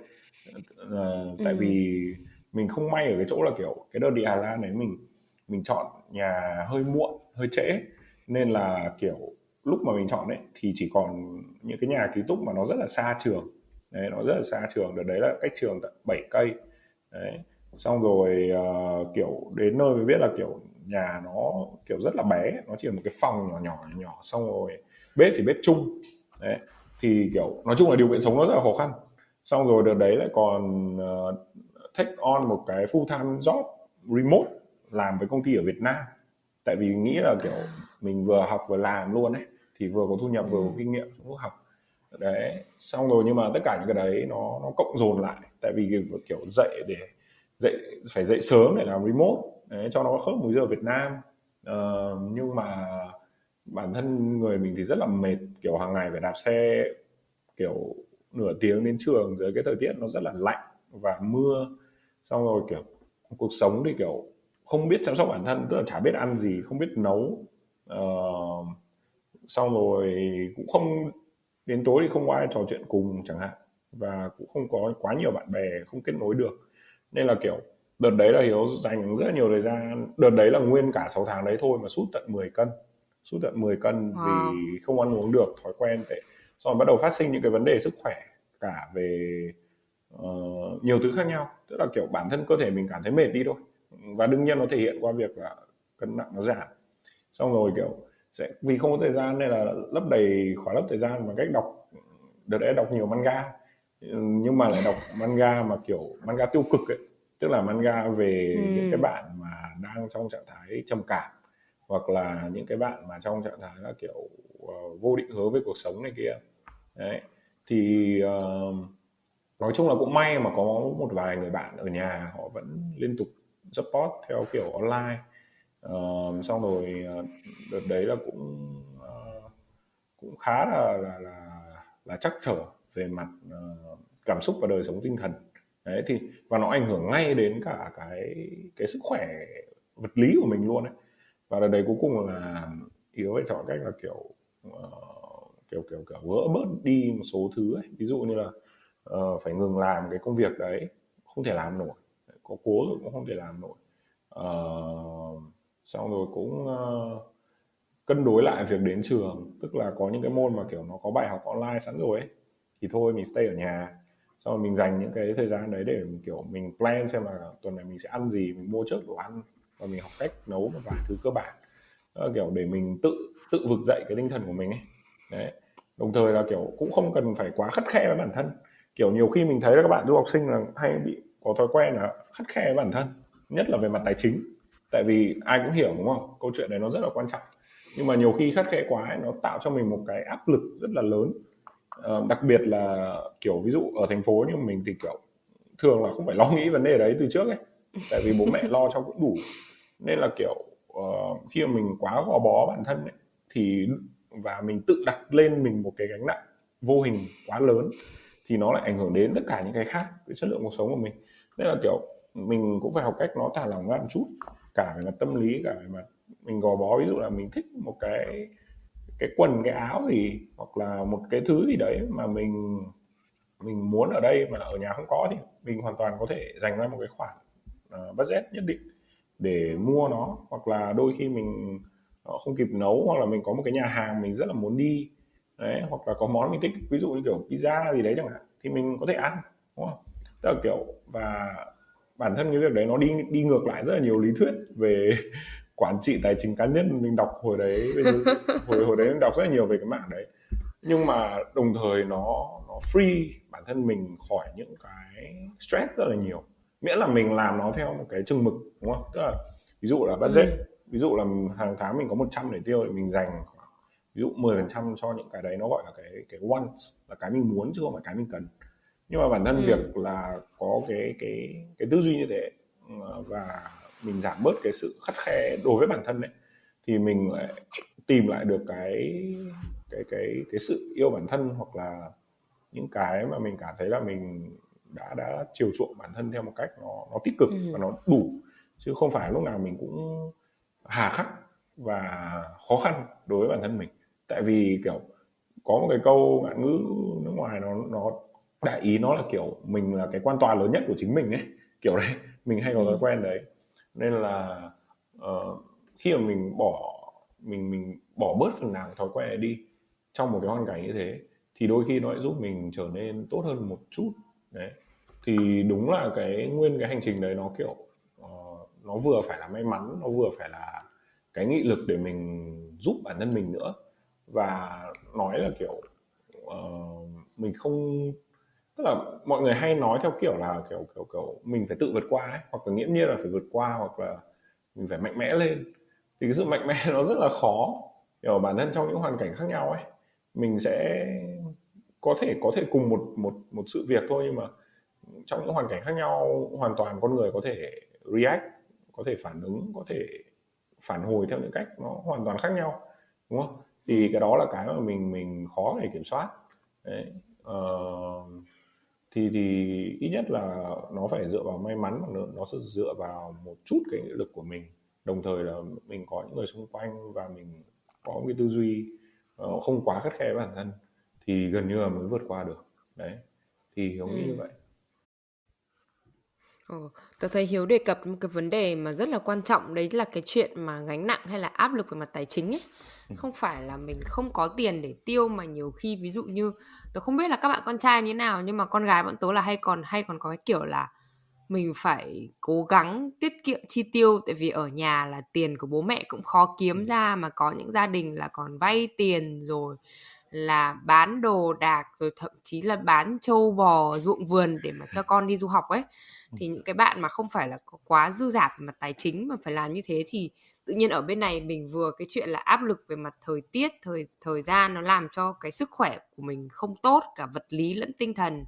Uh, tại ừ. vì mình không may ở cái chỗ là kiểu cái đợt đi Hà Lan đấy mình mình chọn nhà hơi muộn hơi trễ. Nên là kiểu lúc mà mình chọn đấy thì chỉ còn những cái nhà ký túc mà nó rất là xa trường. Đấy nó rất là xa trường. Đợt đấy là cách trường tận 7 cây. Đấy xong rồi uh, kiểu đến nơi mới biết là kiểu nhà nó kiểu rất là bé. Nó chỉ là một cái phòng nhỏ nhỏ nhỏ xong rồi bếp thì bếp chung. Đấy thì kiểu nói chung là điều kiện sống nó rất là khó khăn. Xong rồi đợt đấy lại còn uh, take on một cái full time job remote làm với công ty ở Việt Nam. Tại vì nghĩ là kiểu mình vừa học vừa làm luôn ấy thì vừa có thu nhập vừa có ừ. kinh nghiệm trong lúc học. Đấy xong rồi nhưng mà tất cả những cái đấy nó nó cộng dồn lại. Tại vì kiểu dậy để dậy phải dậy sớm để làm remote. Đấy, cho nó khớp múi giờ Việt Nam. Uh, nhưng mà bản thân người mình thì rất là mệt. Kiểu hàng ngày phải đạp xe kiểu nửa tiếng đến trường dưới cái thời tiết nó rất là lạnh và mưa. Xong rồi kiểu cuộc sống thì kiểu không biết chăm sóc bản thân tức là chả biết ăn gì không biết nấu. Uh, xong rồi cũng không đến tối thì không ai trò chuyện cùng chẳng hạn. Và cũng không có quá nhiều bạn bè không kết nối được. Nên là kiểu đợt đấy là hiếu dành rất là nhiều thời gian đợt đấy là nguyên cả 6 tháng đấy thôi mà sút tận 10 cân. Sút tận 10 cân wow. vì không ăn uống được thói quen tệ. Xong rồi bắt đầu phát sinh những cái vấn đề sức khỏe cả về uh, nhiều thứ khác nhau. Tức là kiểu bản thân cơ thể mình cảm thấy mệt đi thôi. Và đương nhiên nó thể hiện qua việc là cân nặng nó giảm. Xong rồi kiểu sẽ vì không có thời gian nên là lấp đầy khóa lấp thời gian bằng cách đọc đợt đấy đọc nhiều manga. Nhưng mà lại đọc manga mà kiểu manga tiêu cực ấy tức là manga về ừ. những cái bạn mà đang trong trạng thái trầm cảm hoặc là những cái bạn mà trong trạng thái là kiểu uh, vô định hướng với cuộc sống này kia. Đấy thì uh, nói chung là cũng may mà có một vài người bạn ở nhà họ vẫn liên tục support theo kiểu online uh, xong rồi ờ, đợt đấy là cũng uh, cũng khá là là là, là chắc trở về mặt uh, cảm xúc và đời sống tinh thần. Đấy thì và nó ảnh hưởng ngay đến cả cái cái sức khỏe vật lý của mình luôn đấy và đợt đấy cuối cùng là yếu phải chọn cách là kiểu uh, kiểu kiểu kiểu vỡ bớt đi một số thứ ấy. ví dụ như là uh, phải ngừng làm cái công việc đấy không thể làm nổi. Có cố rồi cũng không thể làm nổi. Uh, xong rồi cũng uh, cân đối lại việc đến trường. Tức là có những cái môn mà kiểu nó có bài học online sẵn rồi ấy thì thôi mình stay ở nhà. Xong rồi mình dành những cái thời gian đấy để mình kiểu mình plan xem là tuần này mình sẽ ăn gì mình mua trước đồ ăn và mình học cách nấu một vài thứ cơ bản. Đó là kiểu để mình tự tự vực dậy cái tinh thần của mình ấy. Đấy. Đồng thời là kiểu cũng không cần phải quá khắt khe với bản thân. Kiểu nhiều khi mình thấy là các bạn du học sinh là hay bị có thói quen là khắt khe với bản thân nhất là về mặt tài chính tại vì ai cũng hiểu đúng không? Câu chuyện này nó rất là quan trọng. Nhưng mà nhiều khi khắt khe quá ấy, nó tạo cho mình một cái áp lực rất là lớn. Uh, đặc biệt là kiểu ví dụ ở thành phố như mình thì kiểu thường là không phải lo nghĩ vấn đề đấy từ trước ấy. Tại vì bố mẹ lo cho cũng đủ. Nên là kiểu uh, khi mà mình quá gò bó bản thân ấy, thì và mình tự đặt lên mình một cái gánh nặng vô hình quá lớn thì nó lại ảnh hưởng đến tất cả những cái khác cái chất lượng cuộc sống của mình. Nên là kiểu mình cũng phải học cách nó thả lỏng ra một chút cả về mặt tâm lý cả về mặt mình gò bó. Ví dụ là mình thích một cái cái quần cái áo gì hoặc là một cái thứ gì đấy mà mình mình muốn ở đây mà ở nhà không có thì mình hoàn toàn có thể dành ra một cái khoản uh, budget nhất định để mua nó. Hoặc là đôi khi mình uh, không kịp nấu hoặc là mình có một cái nhà hàng mình rất là muốn đi đấy hoặc là có món mình thích ví dụ như kiểu pizza gì đấy chẳng hạn thì mình có thể ăn đúng không? Tức là kiểu và bản thân cái việc đấy nó đi đi ngược lại rất là nhiều lý thuyết về quản trị tài chính cá nhân. Mình đọc hồi đấy hồi hồi đấy mình đọc rất là nhiều về cái mảng đấy. Nhưng mà đồng thời nó nó free bản thân mình khỏi những cái stress rất là nhiều. Miễn là mình làm nó theo một cái chừng mực đúng không? Tức là ví dụ là budget ừ. ví dụ là hàng tháng mình có 100 để tiêu thì mình dành ví dụ 10% cho những cái đấy. Nó gọi là cái cái wants là cái mình muốn chứ không phải cái mình cần nhưng mà bản thân ừ. việc là có cái cái cái tư duy như thế ờ, và mình giảm bớt cái sự khắt khe đối với bản thân đấy thì mình lại tìm lại được cái cái cái cái sự yêu bản thân hoặc là những cái mà mình cảm thấy là mình đã đã chiều chuộng bản thân theo một cách nó nó tích cực ừ. và nó đủ chứ không phải lúc nào mình cũng hà khắc và khó khăn đối với bản thân mình tại vì kiểu có một cái câu ngạn ngữ nước ngoài nó nó đại ý nó là kiểu mình là cái quan tòa lớn nhất của chính mình ấy. Kiểu đấy mình hay có thói ừ. quen đấy. Nên là uh, khi mà mình bỏ mình mình bỏ bớt phần nào thói quen này đi trong một cái hoàn cảnh như thế thì đôi khi nó lại giúp mình trở nên tốt hơn một chút. Đấy. Thì đúng là cái nguyên cái hành trình đấy nó kiểu uh, nó vừa phải là may mắn nó vừa phải là cái nghị lực để mình giúp bản thân mình nữa. Và nói là kiểu uh, mình không tức là mọi người hay nói theo kiểu là kiểu kiểu kiểu mình phải tự vượt qua ấy hoặc là nghiễm nhiên là phải vượt qua hoặc là mình phải mạnh mẽ lên. Thì cái sự mạnh mẽ nó rất là khó. Ở bản thân trong những hoàn cảnh khác nhau ấy mình sẽ có thể có thể cùng một một một sự việc thôi nhưng mà trong những hoàn cảnh khác nhau hoàn toàn con người có thể react có thể phản ứng có thể phản hồi theo những cách nó hoàn toàn khác nhau đúng không? Thì cái đó là cái mà mình mình khó để kiểm soát. Đấy uh, thì thì ít nhất là nó phải dựa vào may mắn và nó sẽ dựa vào một chút cái nghị lực của mình đồng thời là mình có những người xung quanh và mình có một cái tư duy uh, không quá khắt khe với bản thân thì gần như là mới vượt qua được đấy thì giống ừ. như vậy Ừ, tớ thấy Hiếu đề cập một cái vấn đề mà rất là quan trọng đấy là cái chuyện mà gánh nặng hay là áp lực về mặt tài chính ấy. Ừ. Không phải là mình không có tiền để tiêu mà nhiều khi ví dụ như tớ không biết là các bạn con trai như nào nhưng mà con gái bọn tớ là hay còn hay còn có cái kiểu là mình phải cố gắng tiết kiệm chi tiêu tại vì ở nhà là tiền của bố mẹ cũng khó kiếm ừ. ra mà có những gia đình là còn vay tiền rồi là bán đồ đạc rồi thậm chí là bán trâu bò ruộng vườn để mà cho con đi du học ấy. Thì những cái bạn mà không phải là quá dư giả về mặt tài chính mà phải làm như thế thì tự nhiên ở bên này mình vừa cái chuyện là áp lực về mặt thời tiết thời thời gian nó làm cho cái sức khỏe của mình không tốt cả vật lý lẫn tinh thần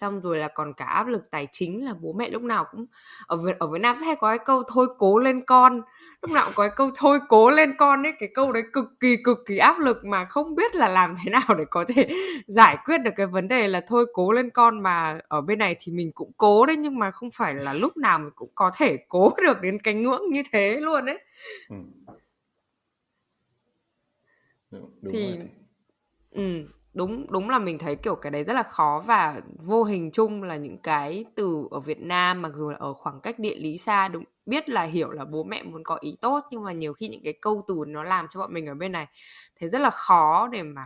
xong rồi là còn cả áp lực tài chính là bố mẹ lúc nào cũng ở Việt ở Việt Nam sẽ hay có cái câu thôi cố lên con lúc nào cũng có cái câu thôi cố lên con ấy cái câu đấy cực kỳ cực kỳ áp lực mà không biết là làm thế nào để có thể giải quyết được cái vấn đề là thôi cố lên con mà ở bên này thì mình cũng cố đấy nhưng mà không phải là lúc nào mình cũng có thể cố được đến cái ngưỡng như thế luôn ấy ừ. Đúng thì rồi. ừ đúng đúng là mình thấy, kiểu, cái đấy rất là khó và vô hình chung là những cái từ ở Việt Nam, mặc dù là ở khoảng cách địa lý xa, đúng, biết là hiểu là bố mẹ muốn có ý tốt, nhưng mà nhiều khi những cái câu từ nó làm cho bọn mình ở bên này thấy rất là khó để mà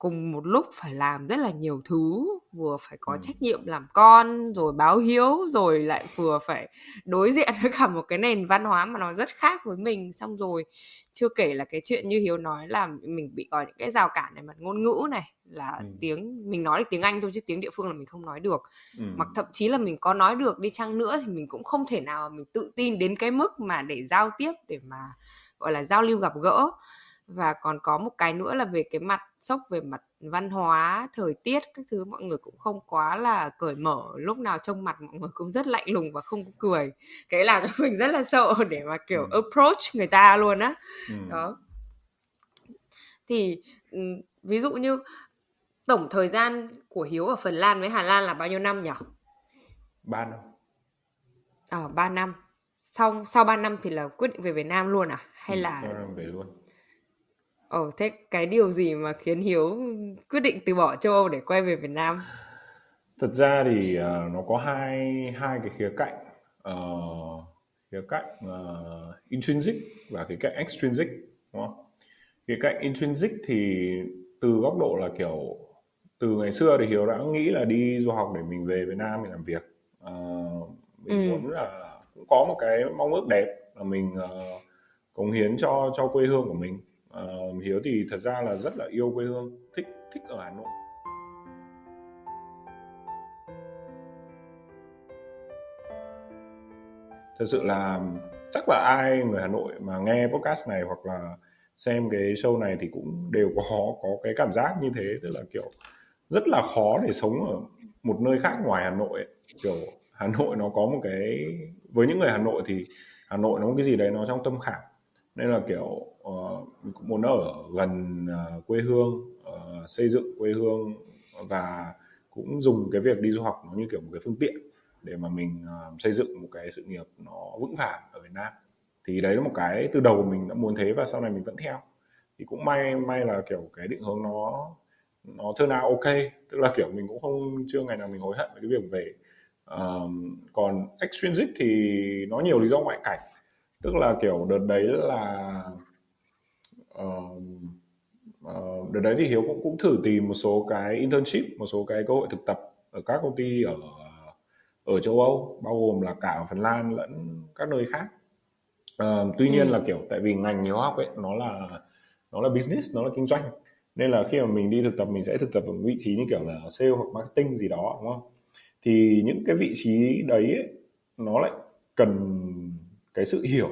cùng một lúc phải làm rất là nhiều thứ vừa phải có ừ. trách nhiệm làm con rồi báo hiếu rồi lại vừa phải đối diện với cả một cái nền văn hóa mà nó rất khác với mình xong rồi chưa kể là cái chuyện như hiếu nói là mình bị có những cái rào cản này mặt ngôn ngữ này là ừ. tiếng mình nói được tiếng anh thôi chứ tiếng địa phương là mình không nói được ừ. mặc thậm chí là mình có nói được đi chăng nữa thì mình cũng không thể nào mà mình tự tin đến cái mức mà để giao tiếp để mà gọi là giao lưu gặp gỡ và còn có một cái nữa là về cái mặt sốc về mặt văn hóa thời tiết các thứ mọi người cũng không quá là cởi mở. Lúc nào trông mặt mọi người cũng rất lạnh lùng và không cười. Cái làm cho mình rất là sợ để mà kiểu ừ. approach người ta luôn á. Ừ. đó. Thì ví dụ như tổng thời gian của hiếu ở phần lan với hà lan là bao nhiêu năm nhỉ? Ba năm. Ờ à, ba năm. Sau sau ba năm thì là quyết định về việt nam luôn à? Hay ừ, là về luôn Ồ, thế cái điều gì mà khiến Hiếu quyết định từ bỏ châu Âu để quay về Việt Nam? Thật ra thì uh, nó có hai hai cái khía cạnh uh, khía cạnh uh, intrinsic và khía cạnh extrinsic đúng không? Khía cạnh intrinsic thì từ góc độ là kiểu từ ngày xưa thì Hiếu đã nghĩ là đi du học để mình về Việt Nam mình làm việc. Uh, mình ừ. muốn là cũng có một cái mong ước đẹp là mình uh, cống hiến cho cho quê hương của mình Ờ, hiếu thì thật ra là rất là yêu quê hương, thích thích ở hà nội. Thật sự là chắc là ai người hà nội mà nghe podcast này hoặc là xem cái show này thì cũng đều có có cái cảm giác như thế. Tức là, kiểu, rất là khó để sống ở một nơi khác ngoài hà nội ấy. kiểu, hà nội nó có một cái, với những người hà nội thì hà nội nó có cái gì đấy nó trong tâm khảm nên là kiểu uh, mình cũng muốn ở gần uh, quê hương uh, xây dựng quê hương và cũng dùng cái việc đi du học nó như kiểu một cái phương tiện để mà mình uh, xây dựng một cái sự nghiệp nó vững vàng ở Việt Nam. Thì đấy là một cái từ đầu mình đã muốn thế và sau này mình vẫn theo. Thì cũng may may là kiểu cái định hướng nó nó thơ nào ok. Tức là kiểu mình cũng không chưa ngày nào mình hối hận về cái việc về uh, còn extrinsic thì nó nhiều lý do ngoại cảnh tức là kiểu đợt đấy là uh, uh, đợt đấy thì hiếu cũng cũng thử tìm một số cái internship một số cái cơ hội thực tập ở các công ty ở ở châu âu bao gồm là cả ở phần lan lẫn các nơi khác. Uh, tuy nhiên ừ. là kiểu tại vì ngành hiếu học ấy nó là nó là business nó là kinh doanh. Nên là khi mà mình đi thực tập mình sẽ thực tập ở vị trí như kiểu là sale hoặc marketing gì đó đúng không? Thì những cái vị trí đấy ấy, nó lại cần cái sự hiểu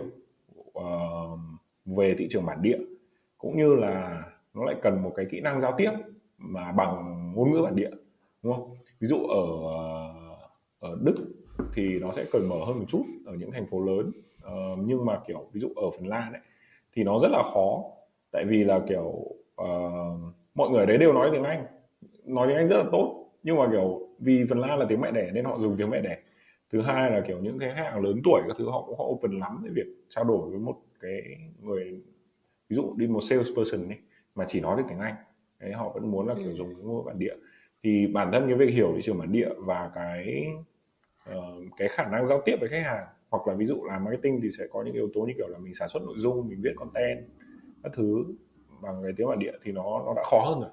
uh, về thị trường bản địa cũng như là nó lại cần một cái kỹ năng giao tiếp mà bằng ngôn ngữ bản địa đúng không? Ví dụ ở ở Đức thì nó sẽ cởi mở hơn một chút ở những thành phố lớn uh, nhưng mà kiểu ví dụ ở Phần Lan ấy thì nó rất là khó. Tại vì là kiểu uh, mọi người ở đấy đều nói tiếng Anh nói tiếng Anh rất là tốt nhưng mà kiểu vì Phần Lan là tiếng mẹ đẻ nên họ dùng tiếng mẹ đẻ thứ hai là kiểu những cái khách hàng lớn tuổi các thứ họ cũng họ open lắm với việc trao đổi với một cái người ví dụ đi một salesperson ấy mà chỉ nói được tiếng Anh. Đấy họ vẫn muốn là kiểu ừ. dùng cái ngôn bản địa. Thì bản thân cái việc hiểu thị trường bản địa và cái uh, cái khả năng giao tiếp với khách hàng hoặc là ví dụ làm marketing thì sẽ có những yếu tố như kiểu là mình sản xuất nội dung mình viết content các thứ bằng cái tiếng bản địa thì nó nó đã khó hơn rồi.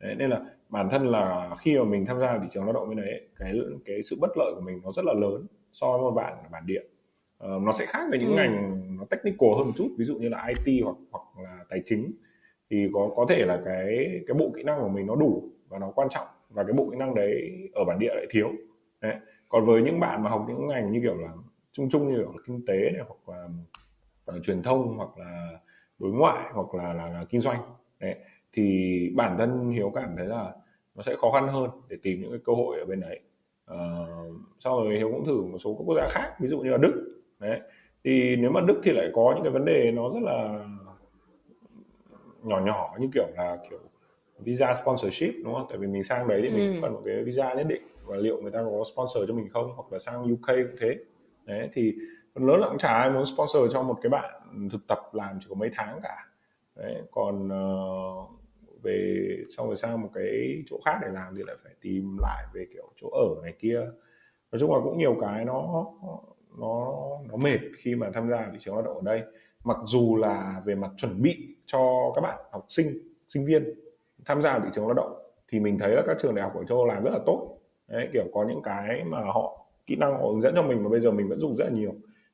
Đấy, nên là bản thân là khi mà mình tham gia thị trường lao động bên đấy cái cái sự bất lợi của mình nó rất là lớn so với một bạn ở bản địa. Uh, nó sẽ khác với những ừ. ngành nó technical hơn một chút ví dụ như là IT hoặc hoặc là tài chính. Thì có có thể là cái cái bộ kỹ năng của mình nó đủ và nó quan trọng và cái bộ kỹ năng đấy ở bản địa lại thiếu. Đấy. còn với những bạn mà học những ngành như kiểu là chung chung như kiểu là kinh tế này hoặc là uh, truyền thông hoặc là đối ngoại hoặc là là, là kinh doanh. Đấy. Thì bản thân hiếu cảm thấy là nó sẽ khó khăn hơn để tìm những cái cơ hội ở bên đấy. Uh, sau rồi hiếu cũng thử một số các quốc gia khác ví dụ như là đức. Đấy. Thì nếu mà đức thì lại có những cái vấn đề nó rất là nhỏ nhỏ như kiểu là kiểu visa sponsorship đúng không? Tại vì mình sang đấy thì mình ừ. cần một cái visa nhất định. Và liệu người ta có sponsor cho mình không? Hoặc là sang UK cũng thế. Đấy thì phần lớn là cũng chả ai muốn sponsor cho một cái bạn thực tập làm chỉ có mấy tháng cả. Đấy còn uh, về xong rồi sang một cái chỗ khác để làm thì lại phải tìm lại về kiểu chỗ ở này kia. Nói chung là cũng nhiều cái nó nó nó mệt khi mà tham gia thị trường lao động ở đây. Mặc dù là về mặt chuẩn bị cho các bạn học sinh sinh viên tham gia thị trường lao động thì mình thấy là các trường đại học ở châu Âu làm rất là tốt. Đấy kiểu có những cái mà họ kỹ năng họ hướng dẫn cho mình mà bây giờ mình vẫn dùng rất là nhiều.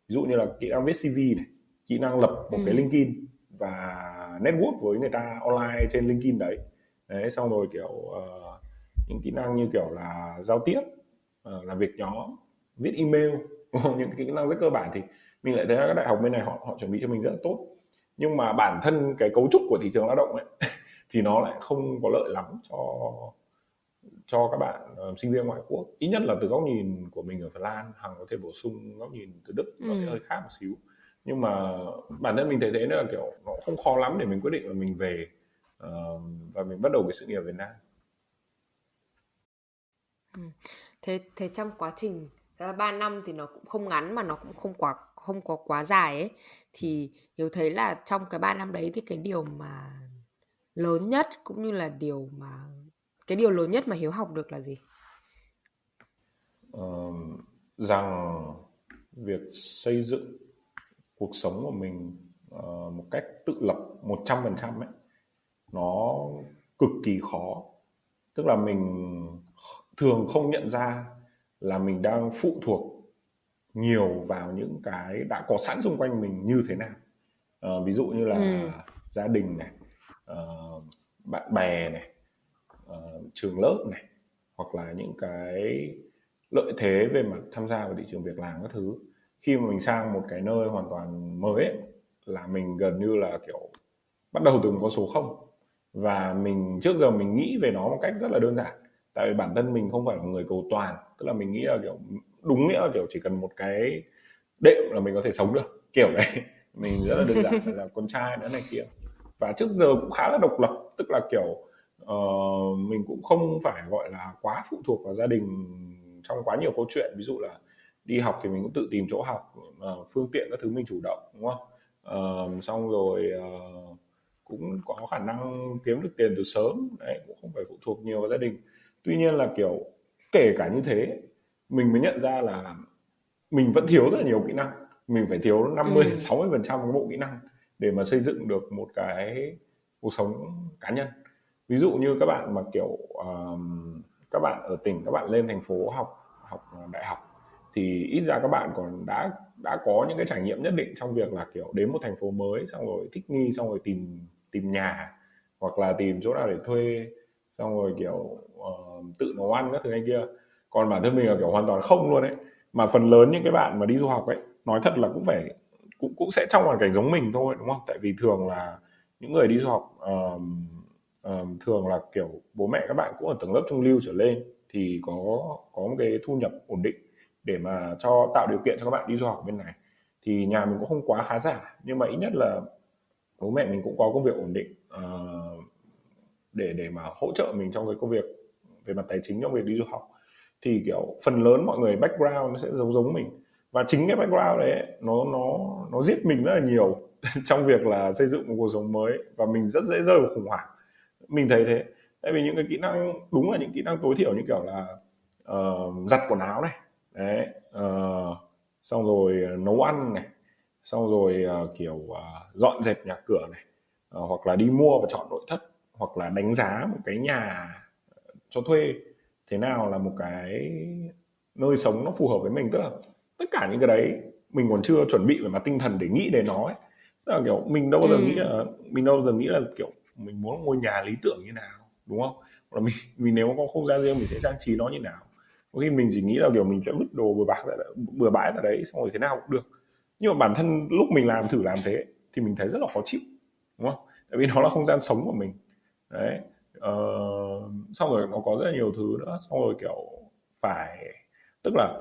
Ví dụ như là kỹ năng viết CV này kỹ năng lập một ừ. cái LinkedIn và network với người ta online trên LinkedIn đấy. Đấy xong rồi kiểu uh, những kỹ năng như kiểu là giao tiếp uh, làm việc nhóm viết email những kỹ năng rất cơ bản thì mình lại thấy các đại học bên này họ họ chuẩn bị cho mình rất là tốt. Nhưng mà bản thân cái cấu trúc của thị trường lao động ấy thì nó lại không có lợi lắm cho cho các bạn uh, sinh viên ngoại quốc. Ít nhất là từ góc nhìn của mình ở Phần Lan hằng có thể bổ sung góc nhìn từ Đức nó ừ. sẽ hơi khác một xíu nhưng mà bản thân mình thấy thế là kiểu nó không khó lắm để mình quyết định là mình về uh, và mình bắt đầu cái sự nghiệp Việt Nam ừ. thế thế trong quá trình 3 năm thì nó cũng không ngắn mà nó cũng không quá không có quá dài ấy thì hiểu thấy là trong cái 3 năm đấy thì cái điều mà lớn nhất cũng như là điều mà cái điều lớn nhất mà Hiếu học được là gì? Uh, rằng việc xây dựng cuộc sống của mình uh, một cách tự lập 100% ấy nó cực kỳ khó. Tức là mình thường không nhận ra là mình đang phụ thuộc nhiều vào những cái đã có sẵn xung quanh mình như thế nào. Uh, ví dụ như là ừ. gia đình này uh, bạn bè này uh, trường lớp này hoặc là những cái lợi thế về mặt tham gia vào thị trường việc làm các thứ khi mà mình sang một cái nơi hoàn toàn mới ấy, là mình gần như là kiểu bắt đầu từ một con số không. Và mình trước giờ mình nghĩ về nó một cách rất là đơn giản. Tại vì bản thân mình không phải là người cầu toàn tức là mình nghĩ là kiểu đúng nghĩa là kiểu chỉ cần một cái đệm là mình có thể sống được. Kiểu đấy mình rất là đơn giản là con trai nữa này kia. Và trước giờ cũng khá là độc lập tức là kiểu uh, mình cũng không phải gọi là quá phụ thuộc vào gia đình trong quá nhiều câu chuyện. Ví dụ là đi học thì mình cũng tự tìm chỗ học phương tiện các thứ mình chủ động đúng không? Uh, xong rồi uh, cũng có khả năng kiếm được tiền từ sớm đấy cũng không phải phụ thuộc nhiều vào gia đình. Tuy nhiên là kiểu kể cả như thế mình mới nhận ra là mình vẫn thiếu rất là nhiều kỹ năng. Mình phải thiếu 50 ừ. 60 phần trăm cái bộ kỹ năng để mà xây dựng được một cái cuộc sống cá nhân. Ví dụ như các bạn mà kiểu um, các bạn ở tỉnh các bạn lên thành phố học học đại học thì ít ra các bạn còn đã đã có những cái trải nghiệm nhất định trong việc là kiểu đến một thành phố mới xong rồi thích nghi xong rồi tìm tìm nhà hoặc là tìm chỗ nào để thuê xong rồi kiểu uh, tự nấu ăn các thứ này kia. Còn bản thân mình là kiểu hoàn toàn không luôn ấy. Mà phần lớn những cái bạn mà đi du học ấy nói thật là cũng phải cũng cũng sẽ trong hoàn cảnh giống mình thôi đúng không? Tại vì thường là những người đi du học uh, uh, thường là kiểu bố mẹ các bạn cũng ở tầng lớp trung lưu trở lên thì có có một cái thu nhập ổn định để mà cho tạo điều kiện cho các bạn đi du học bên này. Thì nhà mình cũng không quá khá giả nhưng mà ít nhất là bố mẹ mình cũng có công việc ổn định uh, để để mà hỗ trợ mình trong cái công việc về mặt tài chính trong việc đi du học. Thì kiểu phần lớn mọi người background nó sẽ giống giống mình. Và chính cái background đấy nó nó nó giết mình rất là nhiều trong việc là xây dựng một cuộc sống mới. Và mình rất dễ rơi vào khủng hoảng. Mình thấy thế. Tại vì những cái kỹ năng đúng là những kỹ năng tối thiểu như kiểu là uh, giặt quần áo này đấy uh, xong rồi nấu ăn này xong rồi uh, kiểu uh, dọn dẹp nhà cửa này uh, hoặc là đi mua và chọn nội thất hoặc là đánh giá một cái nhà cho thuê thế nào là một cái nơi sống nó phù hợp với mình tức là tất cả những cái đấy mình còn chưa chuẩn bị về mặt tinh thần để nghĩ đến nó ấy. Tức là kiểu mình đâu bao giờ ừ. nghĩ là mình đâu bao giờ nghĩ là kiểu mình muốn ngôi nhà lý tưởng như nào đúng không hoặc là mình mình nếu có không gian riêng mình sẽ trang trí nó như nào có khi mình chỉ nghĩ là kiểu mình sẽ vứt đồ bừa bãi bừa bãi ra đấy xong rồi thế nào cũng được. Nhưng mà bản thân lúc mình làm thử làm thế thì mình thấy rất là khó chịu đúng không? Tại vì nó là không gian sống của mình. Đấy ờ, xong rồi nó có rất là nhiều thứ nữa xong rồi kiểu phải tức là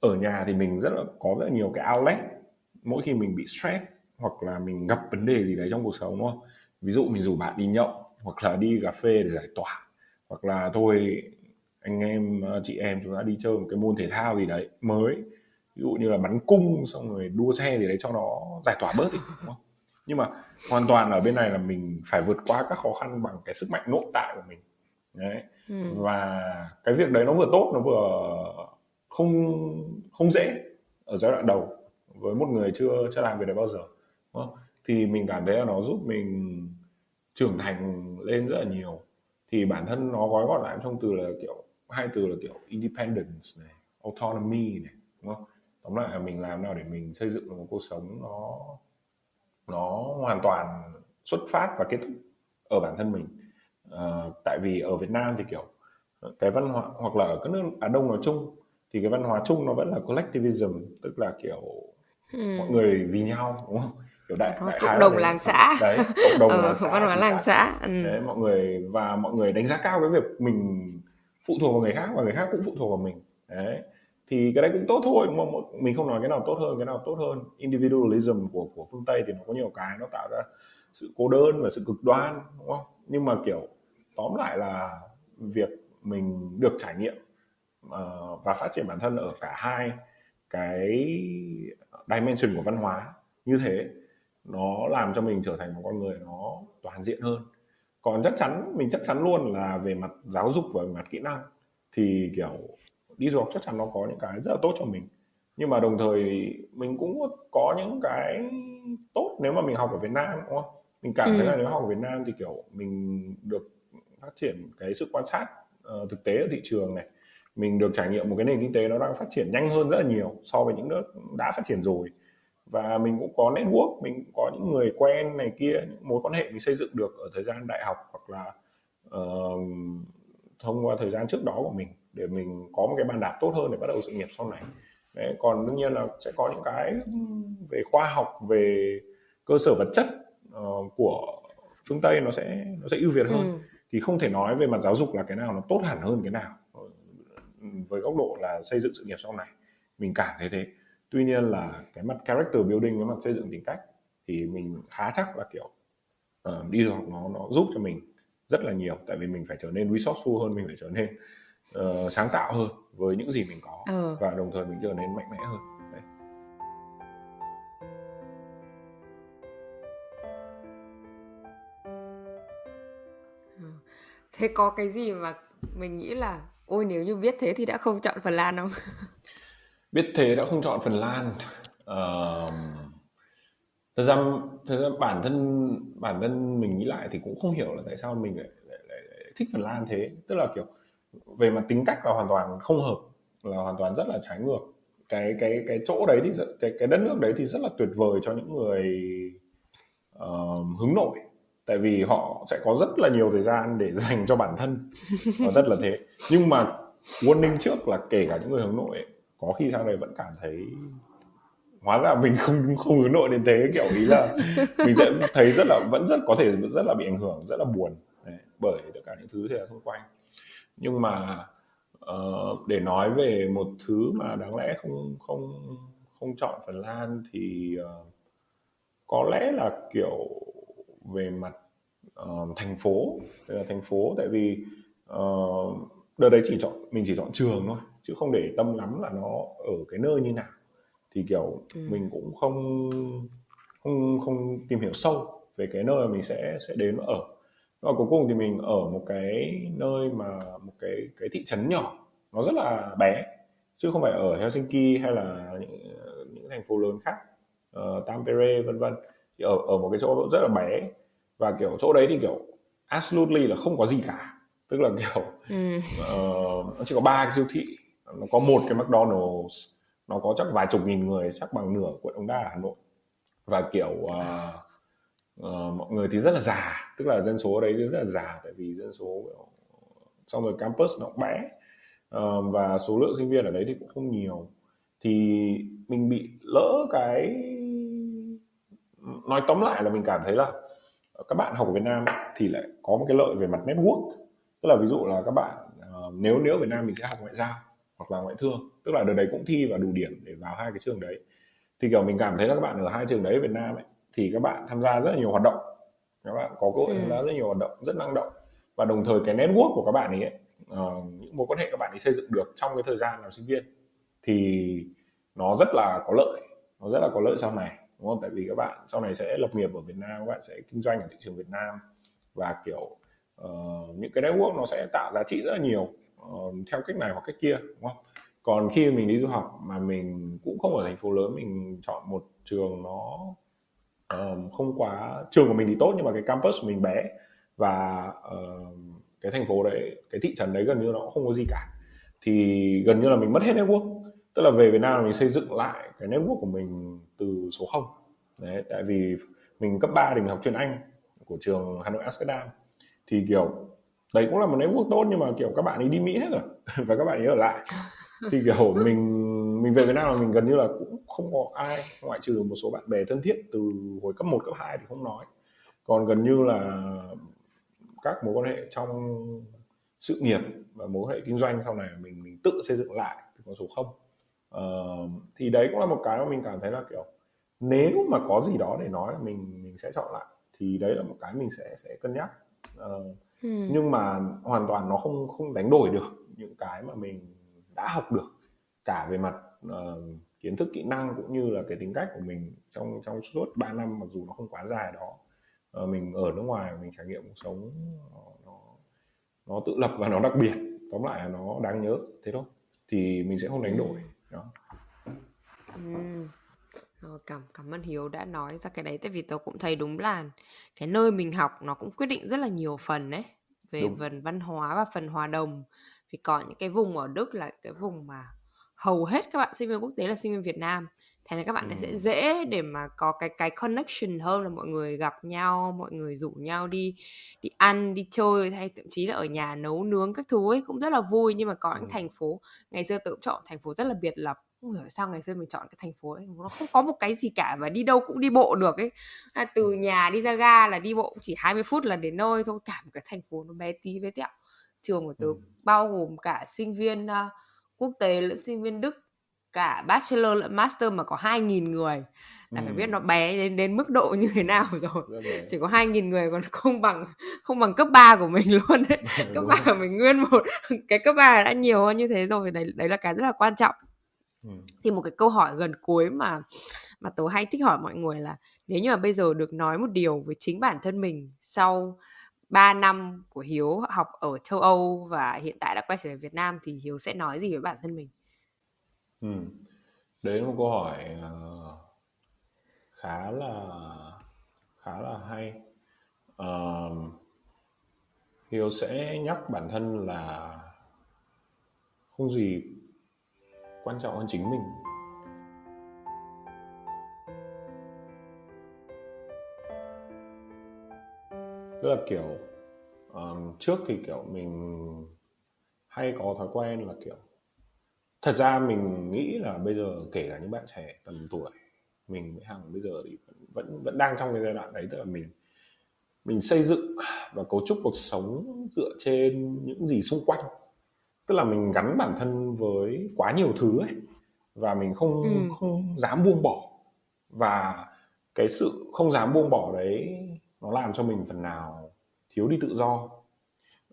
ở nhà thì mình rất là có rất là nhiều cái outlet. Mỗi khi mình bị stress hoặc là mình gặp vấn đề gì đấy trong cuộc sống đúng không? Ví dụ mình rủ bạn đi nhậu hoặc là đi cà phê để giải tỏa hoặc là thôi anh em ờ, chị em chúng ta đi chơi một cái môn thể thao gì đấy mới ví dụ như là bắn cung xong rồi đua xe gì đấy cho nó giải tỏa bớt đi đúng không nhưng mà hoàn toàn ở bên này là mình phải vượt qua các khó khăn bằng cái sức mạnh nội tại của mình đấy ừ. và cái việc đấy nó vừa tốt nó vừa không không dễ ở giai đoạn đầu với một người chưa chưa làm việc đấy bao giờ đúng không? thì mình cảm thấy là nó giúp mình trưởng thành lên rất là nhiều thì bản thân nó gói gọn lại trong từ là kiểu hai từ là kiểu independence này autonomy này đúng không tóm lại là mình làm nào để mình xây dựng một cuộc sống nó nó hoàn toàn xuất phát và kết thúc ở bản thân mình à, tại vì ở Việt Nam thì kiểu cái văn hóa hoặc là ở các nước Á Đông nói chung thì cái văn hóa chung nó vẫn là collectivism tức là kiểu hmm. mọi người vì nhau đúng không kiểu đại, đại cộng đồng làng xã đấy cộng đồng ờ, làng xã, văn hóa làng xã, xã. Ừ. đấy mọi người và mọi người đánh giá cao cái việc mình phụ thuộc vào người khác và người khác cũng phụ thuộc vào mình. Đấy. Thì cái đấy cũng tốt thôi mà mình không nói cái nào tốt hơn cái nào tốt hơn. Individualism của của phương tây thì nó có nhiều cái nó tạo ra sự cô đơn và sự cực đoan đúng không? Nhưng mà kiểu tóm lại là việc mình được trải nghiệm uh, và phát triển bản thân ở cả hai cái dimension của văn hóa như thế nó làm cho mình trở thành một con người nó toàn diện hơn còn chắc chắn mình chắc chắn luôn là về mặt giáo dục và về mặt kỹ năng thì kiểu đi du học chắc chắn nó có những cái rất là tốt cho mình. Nhưng mà đồng thời mình cũng có những cái tốt nếu mà mình học ở Việt Nam đúng không? Mình cảm ừ. thấy là nếu học ở Việt Nam thì kiểu mình được phát triển cái sự quan sát uh, thực tế ở thị trường này. Mình được trải nghiệm một cái nền kinh tế nó đang phát triển nhanh hơn rất là nhiều so với những nước đã phát triển rồi và mình cũng có network mình cũng có những người quen này kia những mối quan hệ mình xây dựng được ở thời gian đại học hoặc là uh, thông qua thời gian trước đó của mình để mình có một cái bàn đạp tốt hơn để bắt đầu sự nghiệp sau này. Đấy, còn đương nhiên là sẽ có những cái về khoa học về cơ sở vật chất uh, của phương tây nó sẽ nó sẽ ưu việt hơn. Ừ. thì không thể nói về mặt giáo dục là cái nào nó tốt hẳn hơn cái nào. Với góc độ là xây dựng sự nghiệp sau này mình cảm thấy thế tuy nhiên là cái mặt character building cái mặt xây dựng tính cách thì mình khá chắc là kiểu uh, đi học nó nó giúp cho mình rất là nhiều. Tại vì mình phải trở nên resourceful hơn mình phải trở nên uh, sáng tạo hơn với những gì mình có. Ừ. và đồng thời mình trở nên mạnh mẽ hơn. Đấy. Thế có cái gì mà mình nghĩ là ôi nếu như biết thế thì đã không chọn Phần Lan không biết thế đã không chọn Phần Lan. Uh, thật ra thật ra bản thân bản thân mình nghĩ lại thì cũng không hiểu là tại sao mình lại, lại, lại, lại thích Phần Lan thế. Tức là kiểu về mặt tính cách là hoàn toàn không hợp là hoàn toàn rất là trái ngược. Cái cái cái chỗ đấy thì cái cái đất nước đấy thì rất là tuyệt vời cho những người uh, hướng nội. Tại vì họ sẽ có rất là nhiều thời gian để dành cho bản thân. Và rất là thế. Nhưng mà warning trước là kể cả những người hướng nội ấy, có khi sau này vẫn cảm thấy hóa ra mình không không hướng nội đến thế kiểu ý là mình sẽ thấy rất là vẫn rất có thể rất là bị ảnh hưởng rất là buồn. Đấy, bởi tất cả những thứ thế là xung quanh. Nhưng mà uh, để nói về một thứ mà đáng lẽ không không không chọn Phần Lan thì uh, có lẽ là kiểu về mặt uh, thành phố. Là thành phố tại vì uh, đợt đấy chỉ chọn mình chỉ chọn trường thôi chứ không để tâm lắm là nó ở cái nơi như nào thì kiểu ừ. mình cũng không không không tìm hiểu sâu về cái nơi mà mình sẽ sẽ đến và ở và cuối cùng thì mình ở một cái nơi mà một cái cái thị trấn nhỏ nó rất là bé chứ không phải ở Helsinki hay là những, những thành phố lớn khác uh, Tampere vân vân thì ở ở một cái chỗ rất là bé và kiểu chỗ đấy thì kiểu absolutely là không có gì cả tức là kiểu ừ. uh, nó chỉ có ba cái siêu thị nó có một cái McDonald's nó có chắc vài chục nghìn người chắc bằng nửa quận Đống Đa ở Hà Nội. Và kiểu uh, uh, mọi người thì rất là già tức là dân số ở đấy rất là già tại vì dân số xong rồi campus nó cũng bé. Uh, và số lượng sinh viên ở đấy thì cũng không nhiều. Thì mình bị lỡ cái nói tóm lại là mình cảm thấy là các bạn học ở Việt Nam thì lại có một cái lợi về mặt network. Tức là ví dụ là các bạn uh, nếu nếu ở Việt Nam mình sẽ học ngoại giao hoặc là ngoại thương. Tức là đợt đấy cũng thi và đủ điểm để vào hai cái trường đấy. Thì kiểu mình cảm thấy là các bạn ở hai trường đấy Việt Nam ấy, thì các bạn tham gia rất là nhiều hoạt động. Các bạn có cơ hội tham gia ừ. rất nhiều hoạt động rất năng động. Và đồng thời cái network của các bạn ấy, uh, những mối quan hệ các bạn ấy xây dựng được trong cái thời gian làm sinh viên thì nó rất là có lợi. Nó rất là có lợi sau này đúng không? Tại vì các bạn sau này sẽ lập nghiệp ở Việt Nam các bạn sẽ kinh doanh ở thị trường Việt Nam. Và kiểu uh, những cái network nó sẽ tạo giá trị rất là nhiều uh, theo cách này hoặc cách kia đúng không? Còn khi mình đi du học mà mình cũng không ở thành phố lớn mình chọn một trường nó uh, không quá trường của mình thì tốt nhưng mà cái campus mình bé và uh, cái thành phố đấy cái thị trấn đấy gần như nó không có gì cả. Thì gần như là mình mất hết network tức là về Việt Nam mình xây dựng lại cái network của mình từ số 0 đấy tại vì mình cấp 3 thì mình học chuyên Anh của trường Hà Nội Amsterdam. Thì kiểu đấy cũng là một network tốt nhưng mà kiểu các bạn ấy đi Mỹ hết rồi và các bạn ấy ở lại. Thì kiểu mình mình về Việt Nam là mình gần như là cũng không có ai ngoại trừ một số bạn bè thân thiết từ hồi cấp 1, cấp 2 thì không nói. Còn gần như là các mối quan hệ trong sự nghiệp và mối quan hệ kinh doanh sau này mình mình tự xây dựng lại từ con số không. Uh, thì đấy cũng là một cái mà mình cảm thấy là kiểu nếu mà có gì đó để nói là mình mình sẽ chọn lại. Thì đấy là một cái mình sẽ sẽ cân nhắc. Uh, ừ. nhưng mà hoàn toàn nó không không đánh đổi được những cái mà mình đã học được cả về mặt uh, kiến thức kỹ năng cũng như là cái tính cách của mình trong trong suốt 3 năm mặc dù nó không quá dài đó. Uh, mình ở nước ngoài mình trải nghiệm cuộc sống nó, nó tự lập và nó đặc biệt. Tóm lại là nó đáng nhớ thế thôi. Thì mình sẽ không đánh đổi đó. Ừ. Rồi, cảm cảm ơn Hiếu đã nói ra cái đấy tại vì tớ cũng thấy đúng là cái nơi mình học nó cũng quyết định rất là nhiều phần đấy về đúng. phần văn hóa và phần hòa đồng vì có những cái vùng ở Đức là cái vùng mà hầu hết các bạn sinh viên quốc tế là sinh viên Việt Nam thế nên các bạn ừ. sẽ dễ để mà có cái cái connection hơn là mọi người gặp nhau mọi người rủ nhau đi đi ăn đi chơi hay thậm chí là ở nhà nấu nướng các thứ ấy cũng rất là vui nhưng mà có những ừ. thành phố ngày xưa tự chọn thành phố rất là biệt lập không hiểu sao ngày xưa mình chọn cái thành phố ấy nó không có một cái gì cả và đi đâu cũng đi bộ được ấy. À, từ nhà đi ra ga là đi bộ chỉ 20 phút là đến nơi thôi cả một cái thành phố nó bé tí bé tẹo. Trường của tớ ừ. bao gồm cả sinh viên uh, quốc tế lẫn sinh viên Đức cả bachelor lẫn master mà có 2.000 người. Là ừ. phải biết nó bé đến đến mức độ như thế nào rồi chỉ có 2.000 người còn không bằng không bằng cấp 3 của mình luôn đấy cấp 3 của mình nguyên một cái cấp 3 đã nhiều hơn như thế rồi đấy đấy là cái rất là quan trọng ừ. thì một cái câu hỏi gần cuối mà mà tớ hay thích hỏi mọi người là nếu như mà bây giờ được nói một điều với chính bản thân mình sau 3 năm của Hiếu học ở châu Âu và hiện tại đã quay trở về Việt Nam thì Hiếu sẽ nói gì với bản thân mình? Ừ. Đấy là một câu hỏi uh, khá là khá là hay. Uh, Hiếu sẽ nhắc bản thân là không gì quan trọng hơn chính mình. Tức là kiểu um, trước thì kiểu mình hay có thói quen là kiểu thật ra mình nghĩ là bây giờ kể cả những bạn trẻ tầm tuổi mình với hằng bây giờ thì vẫn vẫn đang trong cái giai đoạn đấy tức là mình mình xây dựng và cấu trúc cuộc sống dựa trên những gì xung quanh tức là mình gắn bản thân với quá nhiều thứ ấy và mình không ừ. không dám buông bỏ. Và cái sự không dám buông bỏ đấy nó làm cho mình phần nào thiếu đi tự do.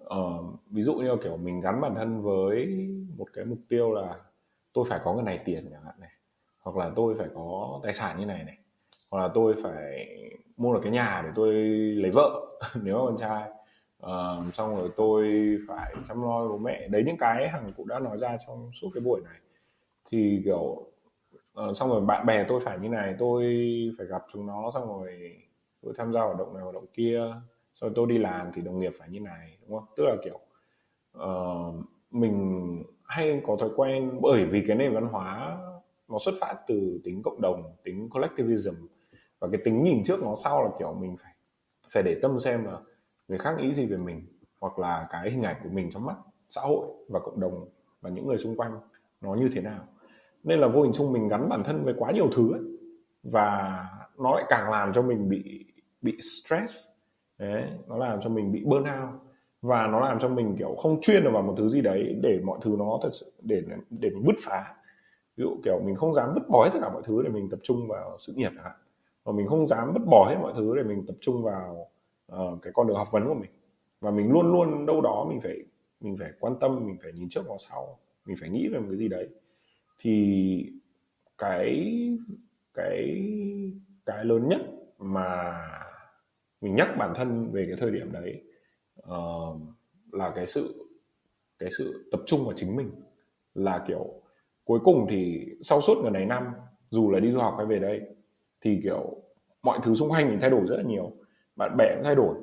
Uh, ví dụ như kiểu mình gắn bản thân với một cái mục tiêu là tôi phải có cái này tiền chẳng hạn này hoặc là tôi phải có tài sản như này này hoặc là tôi phải mua được cái nhà để tôi lấy vợ nếu mà con trai uh, xong rồi tôi phải chăm lo bố mẹ. Đấy những cái hằng cũng đã nói ra trong suốt cái buổi này. Thì kiểu uh, xong rồi bạn bè tôi phải như này tôi phải gặp chúng nó xong rồi tôi tham gia hoạt động này hoạt động kia. Rồi tôi đi làm thì đồng nghiệp phải như này đúng không? Tức là kiểu uh, mình hay có thói quen bởi vì cái nền văn hóa nó xuất phát từ tính cộng đồng tính collectivism. Và cái tính nhìn trước nó sau là kiểu mình phải phải để tâm xem là người khác nghĩ gì về mình hoặc là cái hình ảnh của mình trong mắt, xã hội và cộng đồng và những người xung quanh nó như thế nào nên là vô hình chung mình gắn bản thân với quá nhiều thứ ấy. và nó lại càng làm cho mình bị bị stress đấy, nó làm cho mình bị burnout và nó làm cho mình, kiểu, không chuyên được vào một thứ gì đấy để mọi thứ nó thật sự, để để mình bứt phá ví dụ, kiểu, mình không dám vứt bỏ hết tất cả mọi thứ để mình tập trung vào sự nghiệp chẳng hạn và mình không dám vứt bỏ hết mọi thứ để mình tập trung vào uh, cái con đường học vấn của mình. Và mình luôn luôn đâu đó mình phải mình phải quan tâm mình phải nhìn trước vào sau. Mình phải nghĩ về một cái gì đấy. Thì cái cái cái lớn nhất mà mình nhắc bản thân về cái thời điểm đấy uh, là cái sự cái sự tập trung vào chính mình. Là kiểu cuối cùng thì sau suốt gần này năm dù là đi du học hay về đây thì kiểu mọi thứ xung quanh mình thay đổi rất là nhiều bạn bè cũng thay đổi.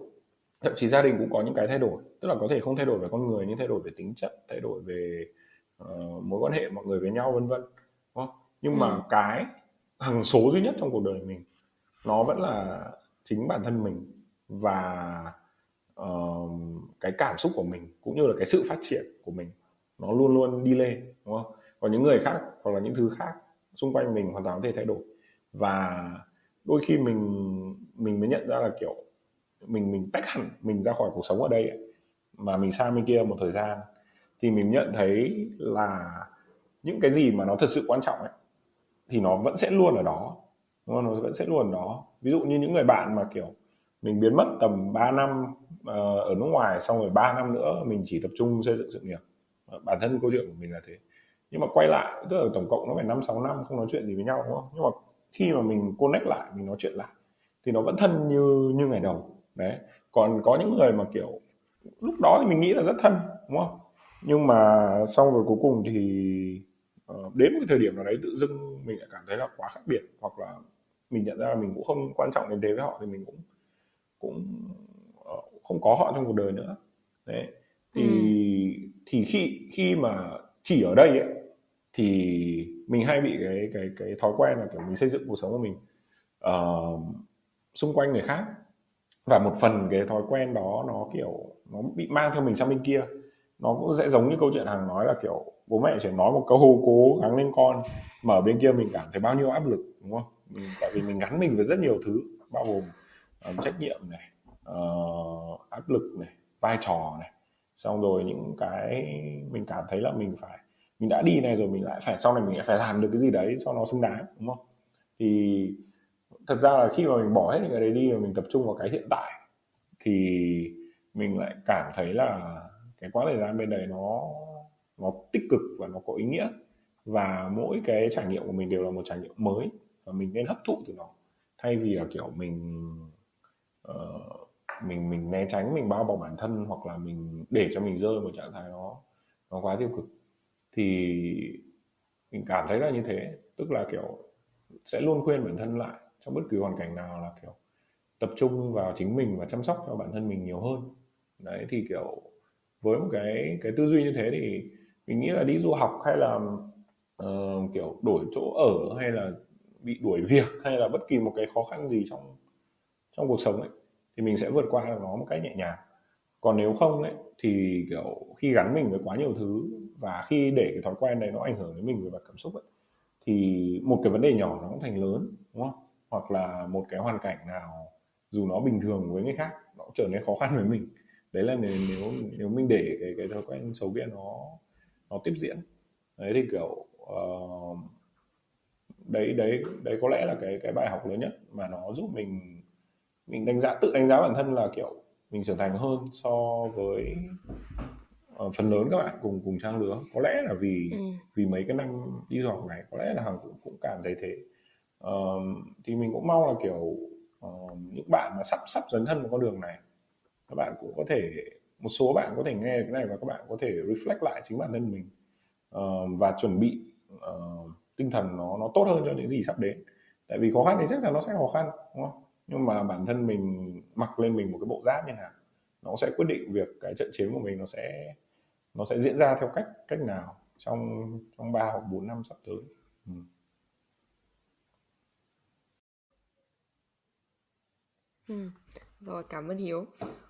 Thậm chí gia đình cũng có những cái thay đổi. Tức là có thể không thay đổi về con người nhưng thay đổi về tính chất thay đổi về uh, mối quan hệ mọi người với nhau vân vân nhưng ừ. mà cái hằng số duy nhất trong cuộc đời mình nó vẫn là chính bản thân mình và uh, cái cảm xúc của mình cũng như là cái sự phát triển của mình nó luôn luôn đi lên đúng không? Còn những người khác hoặc là những thứ khác xung quanh mình hoàn toàn có thể thay đổi. Và đôi khi mình mình mới nhận ra là, kiểu, mình mình tách hẳn mình ra khỏi cuộc sống ở đây mà mình sang bên kia một thời gian, thì mình nhận thấy là những cái gì mà nó thật sự quan trọng ấy, thì nó vẫn sẽ luôn ở đó. Đúng không? nó vẫn sẽ luôn ở đó. Ví dụ như những người bạn mà, kiểu, mình biến mất tầm 3 năm ờ, ở nước ngoài, xong rồi 3 năm nữa mình chỉ tập trung xây dựng sự nghiệp. Ờ, bản thân câu chuyện của mình là thế. Nhưng mà quay lại, tức là tổng cộng nó phải năm, sáu năm không nói chuyện gì với nhau, đúng không? Nhưng mà khi mà mình connect lại mình nói chuyện lại thì nó vẫn thân như như ngày đầu. Đấy. Còn có những người mà kiểu lúc đó thì mình nghĩ là rất thân đúng không? Nhưng mà xong rồi cuối cùng thì uh, đến một cái thời điểm nào đấy tự dưng mình lại cảm thấy là quá khác biệt hoặc là mình nhận ra là mình cũng không quan trọng đến thế với họ thì mình cũng cũng uh, không có họ trong cuộc đời nữa. Đấy. Thì ừ. thì khi khi mà chỉ ở đây ấy, thì mình hay bị cái cái cái thói quen là kiểu mình xây dựng cuộc sống của mình uh, xung quanh người khác. Và một phần cái thói quen đó nó kiểu nó bị mang theo mình sang bên kia. Nó cũng sẽ giống như câu chuyện hàng nói là kiểu bố mẹ chỉ nói một câu cố gắng lên con. Mà ở bên kia mình cảm thấy bao nhiêu áp lực đúng không? Mình, tại vì mình gắn mình với rất nhiều thứ bao gồm um, trách nhiệm này uh, áp lực này vai trò này. Xong rồi những cái mình cảm thấy là mình phải mình đã đi này rồi mình lại phải sau này mình lại phải làm được cái gì đấy cho nó xứng đáng đúng không? Thì thật ra là khi mà mình bỏ hết những cái đấy đi và mình tập trung vào cái hiện tại thì mình lại cảm thấy là cái quãng thời gian bên đấy nó nó tích cực và nó có ý nghĩa. Và mỗi cái trải nghiệm của mình đều là một trải nghiệm mới và mình nên hấp thụ từ nó. Thay vì là kiểu mình uh, mình mình né tránh mình bao bọc bản thân hoặc là mình để cho mình rơi một trạng thái nó nó quá tiêu cực thì mình cảm thấy là như thế. Tức là kiểu sẽ luôn khuyên bản thân lại trong bất cứ hoàn cảnh nào là kiểu tập trung vào chính mình và chăm sóc cho bản thân mình nhiều hơn. Đấy thì kiểu với một cái cái tư duy như thế thì mình nghĩ là đi du học hay là uh, kiểu đổi chỗ ở hay là bị đuổi việc hay là bất kỳ một cái khó khăn gì trong trong cuộc sống ấy thì mình sẽ vượt qua được nó một cách nhẹ nhàng. Còn nếu không ấy thì kiểu khi gắn mình với quá nhiều thứ và khi để cái thói quen đấy nó ảnh hưởng đến mình về mặt cảm xúc ấy thì một cái vấn đề nhỏ nó cũng thành lớn đúng không? Hoặc là một cái hoàn cảnh nào dù nó bình thường với người khác nó trở nên khó khăn với mình. Đấy là nếu nếu, nếu mình để cái cái thói quen xấu kia nó nó tiếp diễn. Đấy thì kiểu uh, đấy đấy đấy có lẽ là cái cái bài học lớn nhất mà nó giúp mình mình đánh giá tự đánh giá bản thân là kiểu mình trưởng thành hơn so với uh, phần lớn các bạn cùng cùng trang lứa. Có lẽ là vì ừ. vì mấy cái năm đi du học này có lẽ là hằng cũng cũng cảm thấy thế. Uh, thì mình cũng mong là kiểu uh, những bạn mà sắp sắp dấn thân vào con đường này các bạn cũng có thể một số bạn có thể nghe cái này và các bạn có thể reflect lại chính bản thân mình. Uh, và chuẩn bị uh, tinh thần nó nó tốt hơn cho những gì sắp đến. Tại vì khó khăn thì chắc chắn nó sẽ khó khăn đúng không? Nhưng mà bản thân mình mặc lên mình một cái bộ giáp như nào nó sẽ quyết định việc cái trận chiến của mình nó sẽ nó sẽ diễn ra theo cách cách nào trong trong ba hoặc bốn năm sắp tới ừ. Ừ. Rồi, cảm ơn Hiếu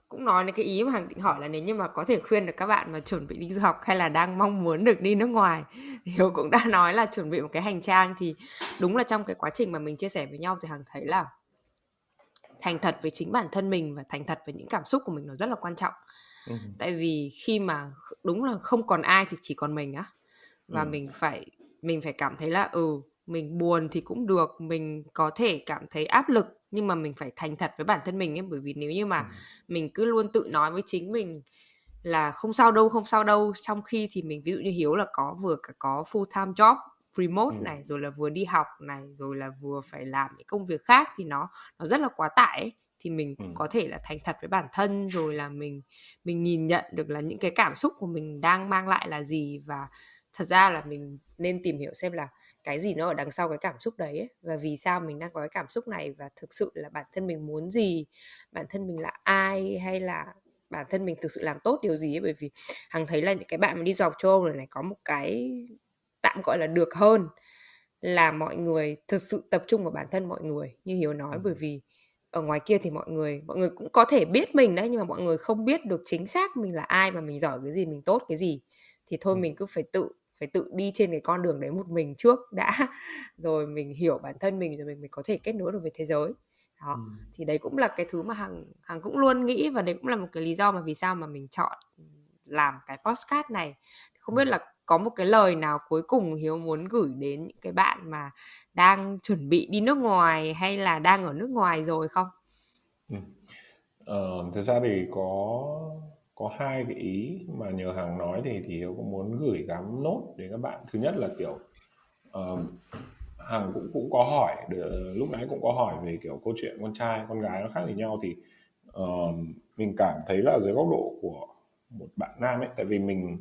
cũng nói đến cái ý mà Hằng định hỏi là nếu như mà có thể khuyên được các bạn mà chuẩn bị đi du học hay là đang mong muốn được đi nước ngoài Hiếu cũng đã nói là chuẩn bị một cái hành trang thì đúng là trong cái quá trình mà mình chia sẻ với nhau thì Hằng thấy là thành thật với chính bản thân mình và thành thật với những cảm xúc của mình nó rất là quan trọng ừ. tại vì khi mà đúng là không còn ai thì chỉ còn mình á và ừ. mình phải mình phải cảm thấy là ừ mình buồn thì cũng được mình có thể cảm thấy áp lực nhưng mà mình phải thành thật với bản thân mình ấy bởi vì nếu như mà ừ. mình cứ luôn tự nói với chính mình là không sao đâu không sao đâu trong khi thì mình ví dụ như hiếu là có vừa cả có full time job remote ừ. này rồi là vừa đi học này rồi là vừa phải làm những công việc khác thì nó nó rất là quá tải ấy. Thì mình ừ. có thể là thành thật với bản thân rồi là mình mình nhìn nhận được là những cái cảm xúc của mình đang mang lại là gì. Và thật ra là mình nên tìm hiểu xem là cái gì nó ở đằng sau cái cảm xúc đấy ấy, và vì sao mình đang có cái cảm xúc này và thực sự là bản thân mình muốn gì bản thân mình là ai hay là bản thân mình thực sự làm tốt điều gì ấy. Bởi vì hằng thấy là những cái bạn mà đi du học châu Âu này này có một cái tạm gọi là được hơn là mọi người thực sự tập trung vào bản thân mọi người như hiếu nói. Bởi vì ở ngoài kia thì mọi người mọi người cũng có thể biết mình đấy nhưng mà mọi người không biết được chính xác mình là ai và mình giỏi cái gì mình tốt cái gì. Thì thôi mình cứ phải tự phải tự đi trên cái con đường đấy một mình trước đã. Rồi mình hiểu bản thân mình rồi mình mới có thể kết nối được với thế giới. Đó ừ. thì đấy cũng là cái thứ mà hằng hằng cũng luôn nghĩ và đấy cũng là một cái lý do mà vì sao mà mình chọn làm cái postcard này. Không biết là có một cái lời nào cuối cùng hiếu muốn gửi đến những cái bạn mà đang chuẩn bị đi nước ngoài hay là đang ở nước ngoài rồi không ừ. ờ, thực ra thì có có hai cái ý mà nhờ hàng nói thì thì hiếu cũng muốn gửi gắm nốt đến các bạn thứ nhất là kiểu uh, hằng cũng cũng có hỏi lúc nãy cũng có hỏi về kiểu câu chuyện con trai con gái nó khác với nhau thì uh, mình cảm thấy là dưới góc độ của một bạn nam ấy tại vì mình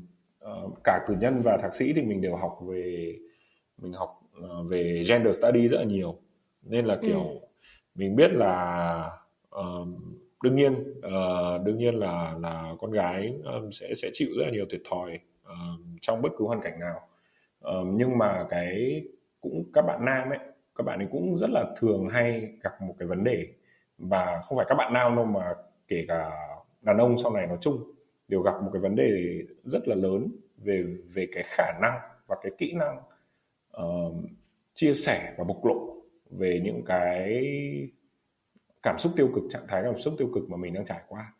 uh, cả cử nhân và thạc sĩ thì mình đều học về mình học uh, về gender study rất là nhiều. Nên là kiểu ừ. mình biết là uh, đương nhiên uh, đương nhiên là là con gái um, sẽ sẽ chịu rất là nhiều thiệt thòi uh, trong bất cứ hoàn cảnh nào. Uh, nhưng mà cái cũng các bạn nam ấy các bạn ấy cũng rất là thường hay gặp một cái vấn đề. Và không phải các bạn nam đâu mà kể cả đàn ông sau này nói chung đều gặp một cái vấn đề rất là lớn về về cái khả năng và cái kỹ năng uh, chia sẻ và bộc lộ về những cái cảm xúc tiêu cực trạng thái cảm xúc tiêu cực mà mình đang trải qua.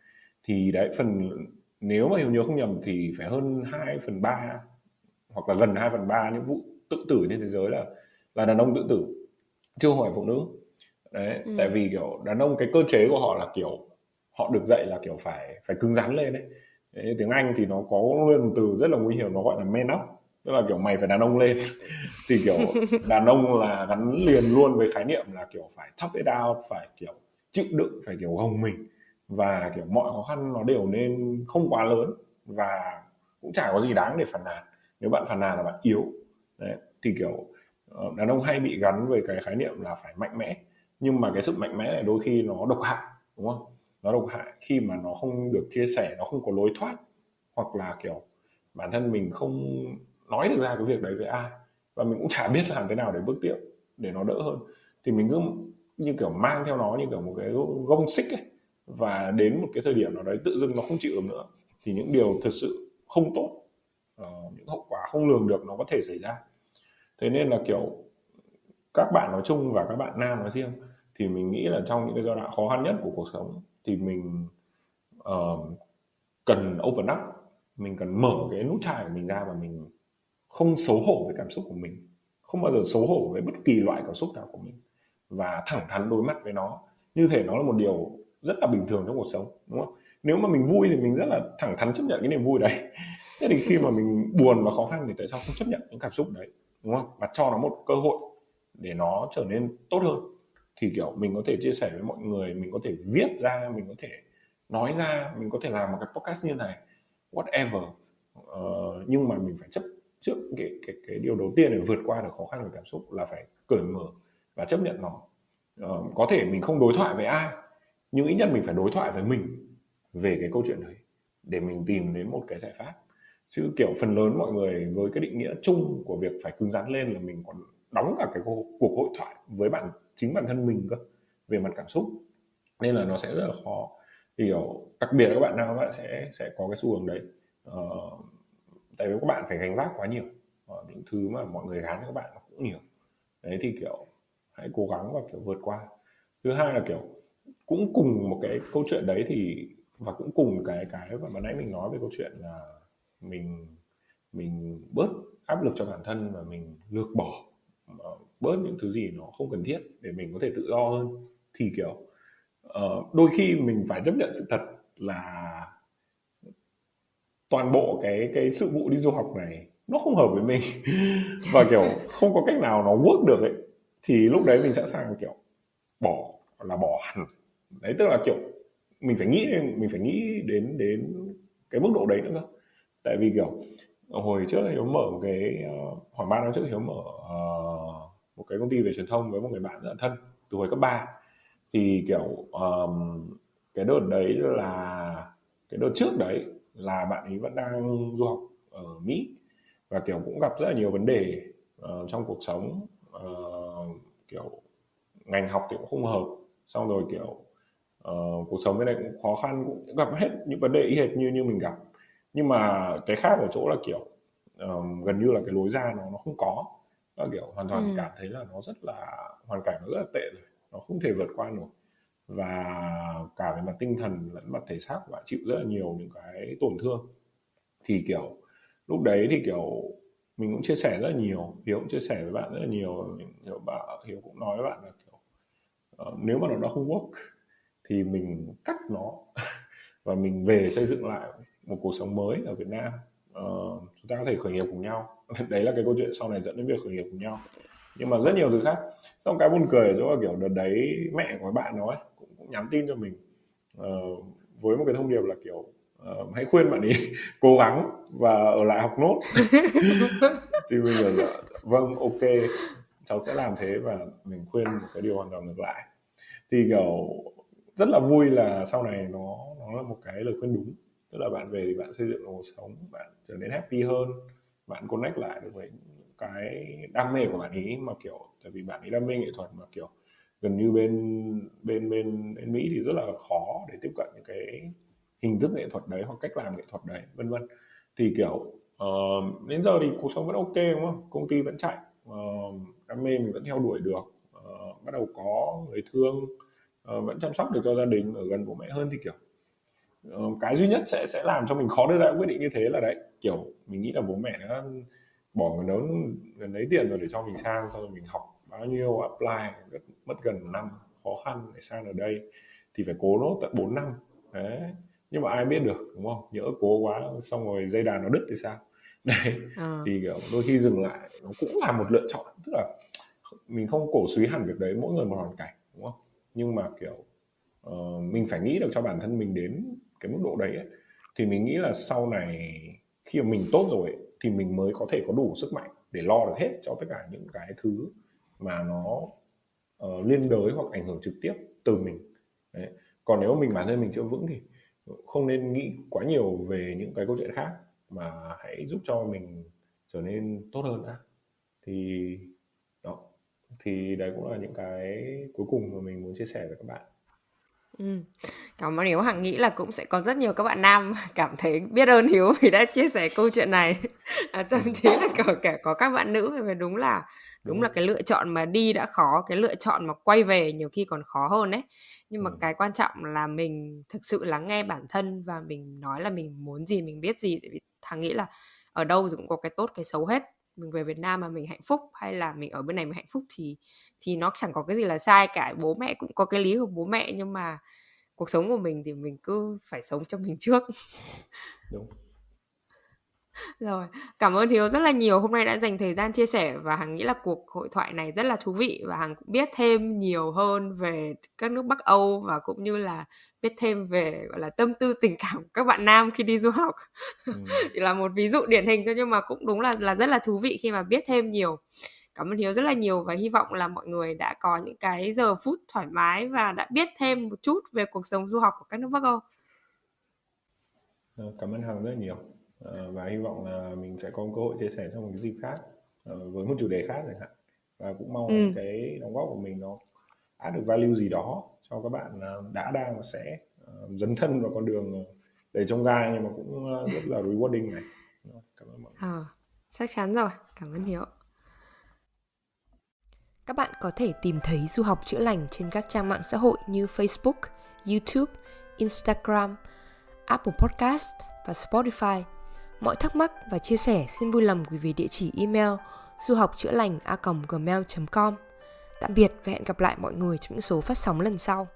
Thì đấy phần nếu mà hiểu nhớ không nhầm thì phải hơn 2 phần 3 hoặc là gần 2 phần 3 những vụ tự tử trên thế giới là là đàn ông tự tử. Chưa hỏi phụ nữ. Đấy ừ. tại vì kiểu đàn ông cái cơ chế của họ là kiểu họ được dạy là kiểu phải phải cứng rắn lên đấy, đấy, tiếng anh thì nó có luôn một từ rất là nguy hiểm, nó gọi là men up. Tức là kiểu mày phải đàn ông lên. Thì kiểu đàn ông là gắn liền luôn với khái niệm là kiểu phải tough it out, phải kiểu chịu đựng, phải kiểu gồng mình. Và kiểu mọi khó khăn nó đều nên không quá lớn và cũng chả có gì đáng để phản nàn. Nếu bạn phản nàn là bạn yếu. Đấy, thì kiểu ờ, đàn ông hay bị gắn với cái khái niệm là phải mạnh mẽ. Nhưng mà cái sự mạnh mẽ này đôi khi nó độc hại, đúng không? Nó độc hại khi mà nó không được chia sẻ nó không có lối thoát hoặc là kiểu bản thân mình không nói được ra cái việc đấy với ai và mình cũng chả biết làm thế nào để bước tiếp để nó đỡ hơn. Thì mình cứ như kiểu mang theo nó như kiểu một cái gông xích ấy và đến một cái thời điểm nào đấy tự dưng nó không chịu được nữa thì những điều thật sự không tốt uh, những hậu quả không lường được nó có thể xảy ra. Thế nên là kiểu các bạn nói chung và các bạn nam nói riêng thì mình nghĩ là trong những cái giai đoạn khó khăn nhất của cuộc sống thì mình uh, cần open up mình cần mở cái nút chai của mình ra và mình không xấu hổ với cảm xúc của mình không bao giờ xấu hổ với bất kỳ loại cảm xúc nào của mình và thẳng thắn đối mặt với nó. Như thể nó là một điều rất là bình thường trong cuộc sống đúng không? Nếu mà mình vui thì mình rất là thẳng thắn chấp nhận cái niềm vui đấy. Thế thì khi mà mình buồn và khó khăn thì tại sao không chấp nhận những cảm xúc đấy đúng không? Và cho nó một cơ hội để nó trở nên tốt hơn thì kiểu mình có thể chia sẻ với mọi người mình có thể viết ra mình có thể nói ra mình có thể làm một cái podcast như này whatever. Uh, nhưng mà mình phải chấp trước cái cái cái điều đầu tiên để vượt qua được khó khăn về cảm xúc là phải cởi mở và chấp nhận nó. Uh, có thể mình không đối thoại với ai nhưng ít nhất mình phải đối thoại với mình về cái câu chuyện đấy để mình tìm đến một cái giải pháp. Chứ kiểu phần lớn mọi người với cái định nghĩa chung của việc phải cứng rắn lên là mình còn đóng cả cái cuộc hội thoại với bạn chính bản thân mình cơ về mặt cảm xúc nên là nó sẽ rất là khó. Thì kiểu đặc biệt là các bạn nào các bạn sẽ sẽ có cái xu hướng đấy. Ờ, tại vì các bạn phải gánh vác quá nhiều. Ờ, những thứ mà mọi người gán cho các bạn nó cũng nhiều. Đấy thì kiểu hãy cố gắng và kiểu vượt qua. Thứ hai là kiểu cũng cùng một cái câu chuyện đấy thì và cũng cùng cái cái mà ban nãy mình nói về câu chuyện là mình mình bớt áp lực cho bản thân và mình lược bỏ ờ, bớt những thứ gì nó không cần thiết để mình có thể tự do hơn. Thì kiểu uh, đôi khi mình phải chấp nhận sự thật là toàn bộ cái cái sự vụ đi du học này nó không hợp với mình. Và kiểu không có cách nào nó work được ấy. Thì lúc đấy mình sẵn sàng kiểu bỏ là bỏ hẳn. Đấy tức là kiểu mình phải nghĩ mình phải nghĩ đến đến cái mức độ đấy nữa cơ. Tại vì kiểu hồi trước hiếu mở một cái ờ, khoảng ba năm trước hiếu mở uh, một cái công ty về truyền thông với một người bạn rất là thân từ hồi cấp 3 thì kiểu um, cái đợt đấy là cái đợt trước đấy là bạn ấy vẫn đang du học ở Mỹ và kiểu cũng gặp rất là nhiều vấn đề uh, trong cuộc sống. Uh, kiểu ngành học thì cũng không hợp xong rồi kiểu uh, cuộc sống bên này cũng khó khăn cũng gặp hết những vấn đề y hệt như như mình gặp. Nhưng mà cái khác ở chỗ là kiểu um, gần như là cái lối ra nó nó không có nó kiểu hoàn toàn ừ. cảm thấy là nó rất là hoàn cảnh nó rất là tệ rồi nó không thể vượt qua nổi. Và cả về mặt tinh thần lẫn mặt thể xác bạn chịu rất là nhiều những cái tổn thương. Thì kiểu lúc đấy thì kiểu mình cũng chia sẻ rất là nhiều hiếu cũng chia sẻ với bạn rất là nhiều hiếu bạn hiếu cũng nói với bạn là kiểu uh, nếu mà nó đã không work thì mình cắt nó và mình về xây dựng lại một cuộc sống mới ở Việt Nam uh, chúng ta có thể khởi nghiệp cùng nhau. Đấy là cái câu chuyện sau này dẫn đến việc khởi nghiệp cùng nhau. Nhưng mà rất nhiều thứ khác. Xong cái buồn cười ở chỗ là kiểu đợt đấy mẹ của bạn nói cũng, cũng nhắn tin cho mình. Uh, với một cái thông điệp là kiểu uh, hãy khuyên bạn ấy cố gắng và ở lại học nốt. Thì bây giờ vâng ok cháu sẽ làm thế và mình khuyên một cái điều hoàn toàn ngược lại. Thì kiểu rất là vui là sau này nó nó là một cái lời khuyên đúng tức là bạn về thì bạn xây dựng một cuộc sống bạn trở nên happy hơn bạn connect lại được với cái đam mê của bạn ấy mà kiểu tại vì bạn ấy đam mê nghệ thuật mà kiểu gần như bên bên bên bên Mỹ thì rất là khó để tiếp cận những cái hình thức nghệ thuật đấy hoặc cách làm nghệ thuật đấy vân vân. Thì kiểu uh, đến giờ thì cuộc sống vẫn ok đúng không? Công ty vẫn chạy uh, đam mê mình vẫn theo đuổi được uh, bắt đầu có người thương uh, vẫn chăm sóc được cho gia đình ở gần bố mẹ hơn thì kiểu cái duy nhất sẽ sẽ làm cho mình khó đưa ra quyết định như thế là đấy kiểu mình nghĩ là bố mẹ đã bỏ đó gần đấy tiền rồi để cho mình sang xong rồi mình học bao nhiêu apply rất mất gần năm khó khăn để sang ở đây thì phải cố nốt tận 4 năm. Đấy nhưng mà ai biết được đúng không? Nhỡ cố quá xong rồi dây đàn nó đứt thì sao? Đấy à. thì kiểu đôi khi dừng lại nó cũng là một lựa chọn tức là mình không cổ suý hẳn việc đấy mỗi người một hoàn cảnh đúng không? Nhưng mà kiểu uh, mình phải nghĩ được cho bản thân mình đến cái mức độ đấy ấy. thì mình nghĩ là sau này khi mà mình tốt rồi ấy, thì mình mới có thể có đủ sức mạnh để lo được hết cho tất cả những cái thứ mà nó uh, liên đới hoặc ảnh hưởng trực tiếp từ mình đấy. còn nếu mình bản thân mình chưa vững thì không nên nghĩ quá nhiều về những cái câu chuyện khác mà hãy giúp cho mình trở nên tốt hơn đã thì đó thì đấy cũng là những cái cuối cùng mà mình muốn chia sẻ với các bạn Ừ. Cảm ơn Hiếu Hằng nghĩ là cũng sẽ có rất nhiều các bạn nam cảm thấy biết ơn Hiếu vì đã chia sẻ câu chuyện này. À, thậm chí là cả, cả có các bạn nữ vì đúng là đúng là cái lựa chọn mà đi đã khó, cái lựa chọn mà quay về nhiều khi còn khó hơn đấy. Nhưng mà ừ. cái quan trọng là mình thực sự lắng nghe bản thân và mình nói là mình muốn gì, mình biết gì tại vì thằng nghĩ là ở đâu thì cũng có cái tốt cái xấu hết mình về Việt Nam mà mình hạnh phúc hay là mình ở bên này mình hạnh phúc thì thì nó chẳng có cái gì là sai cả. Bố mẹ cũng có cái lý của bố mẹ nhưng mà cuộc sống của mình thì mình cứ phải sống cho mình trước. Đúng rồi, cảm ơn Hiếu rất là nhiều hôm nay đã dành thời gian chia sẻ và Hằng nghĩ là cuộc hội thoại này rất là thú vị và Hằng cũng biết thêm nhiều hơn về các nước Bắc Âu và cũng như là biết thêm về gọi là tâm tư tình cảm của các bạn nam khi đi du học. Ừ. Là một ví dụ điển hình thôi nhưng mà cũng đúng là là rất là thú vị khi mà biết thêm nhiều. Cảm ơn Hiếu rất là nhiều và hy vọng là mọi người đã có những cái giờ phút thoải mái và đã biết thêm một chút về cuộc sống du học của các nước Bắc Âu. Ờ, cảm ơn Hằng rất nhiều. Ờ, và hy vọng là mình sẽ có cơ hội chia sẻ trong một cái dịp khác ờ, với một chủ đề khác chẳng hạn. Và cũng mong ừ. cái đóng góp của mình nó áp được value gì đó cho các bạn đã đang và sẽ dấn thân vào con đường đầy trông gai nhưng mà cũng rất là rewarding này. Cảm ơn mọi người. À, chắc chắn rồi. Cảm ơn hiếu. Các bạn có thể tìm thấy du học chữa lành trên các trang mạng xã hội như Facebook, YouTube, Instagram, Apple Podcast và Spotify. Mọi thắc mắc và chia sẻ xin vui lòng gửi về địa chỉ email du học chữa lành a gmail.com. Tạm biệt và hẹn gặp lại mọi người trong những số phát sóng lần sau.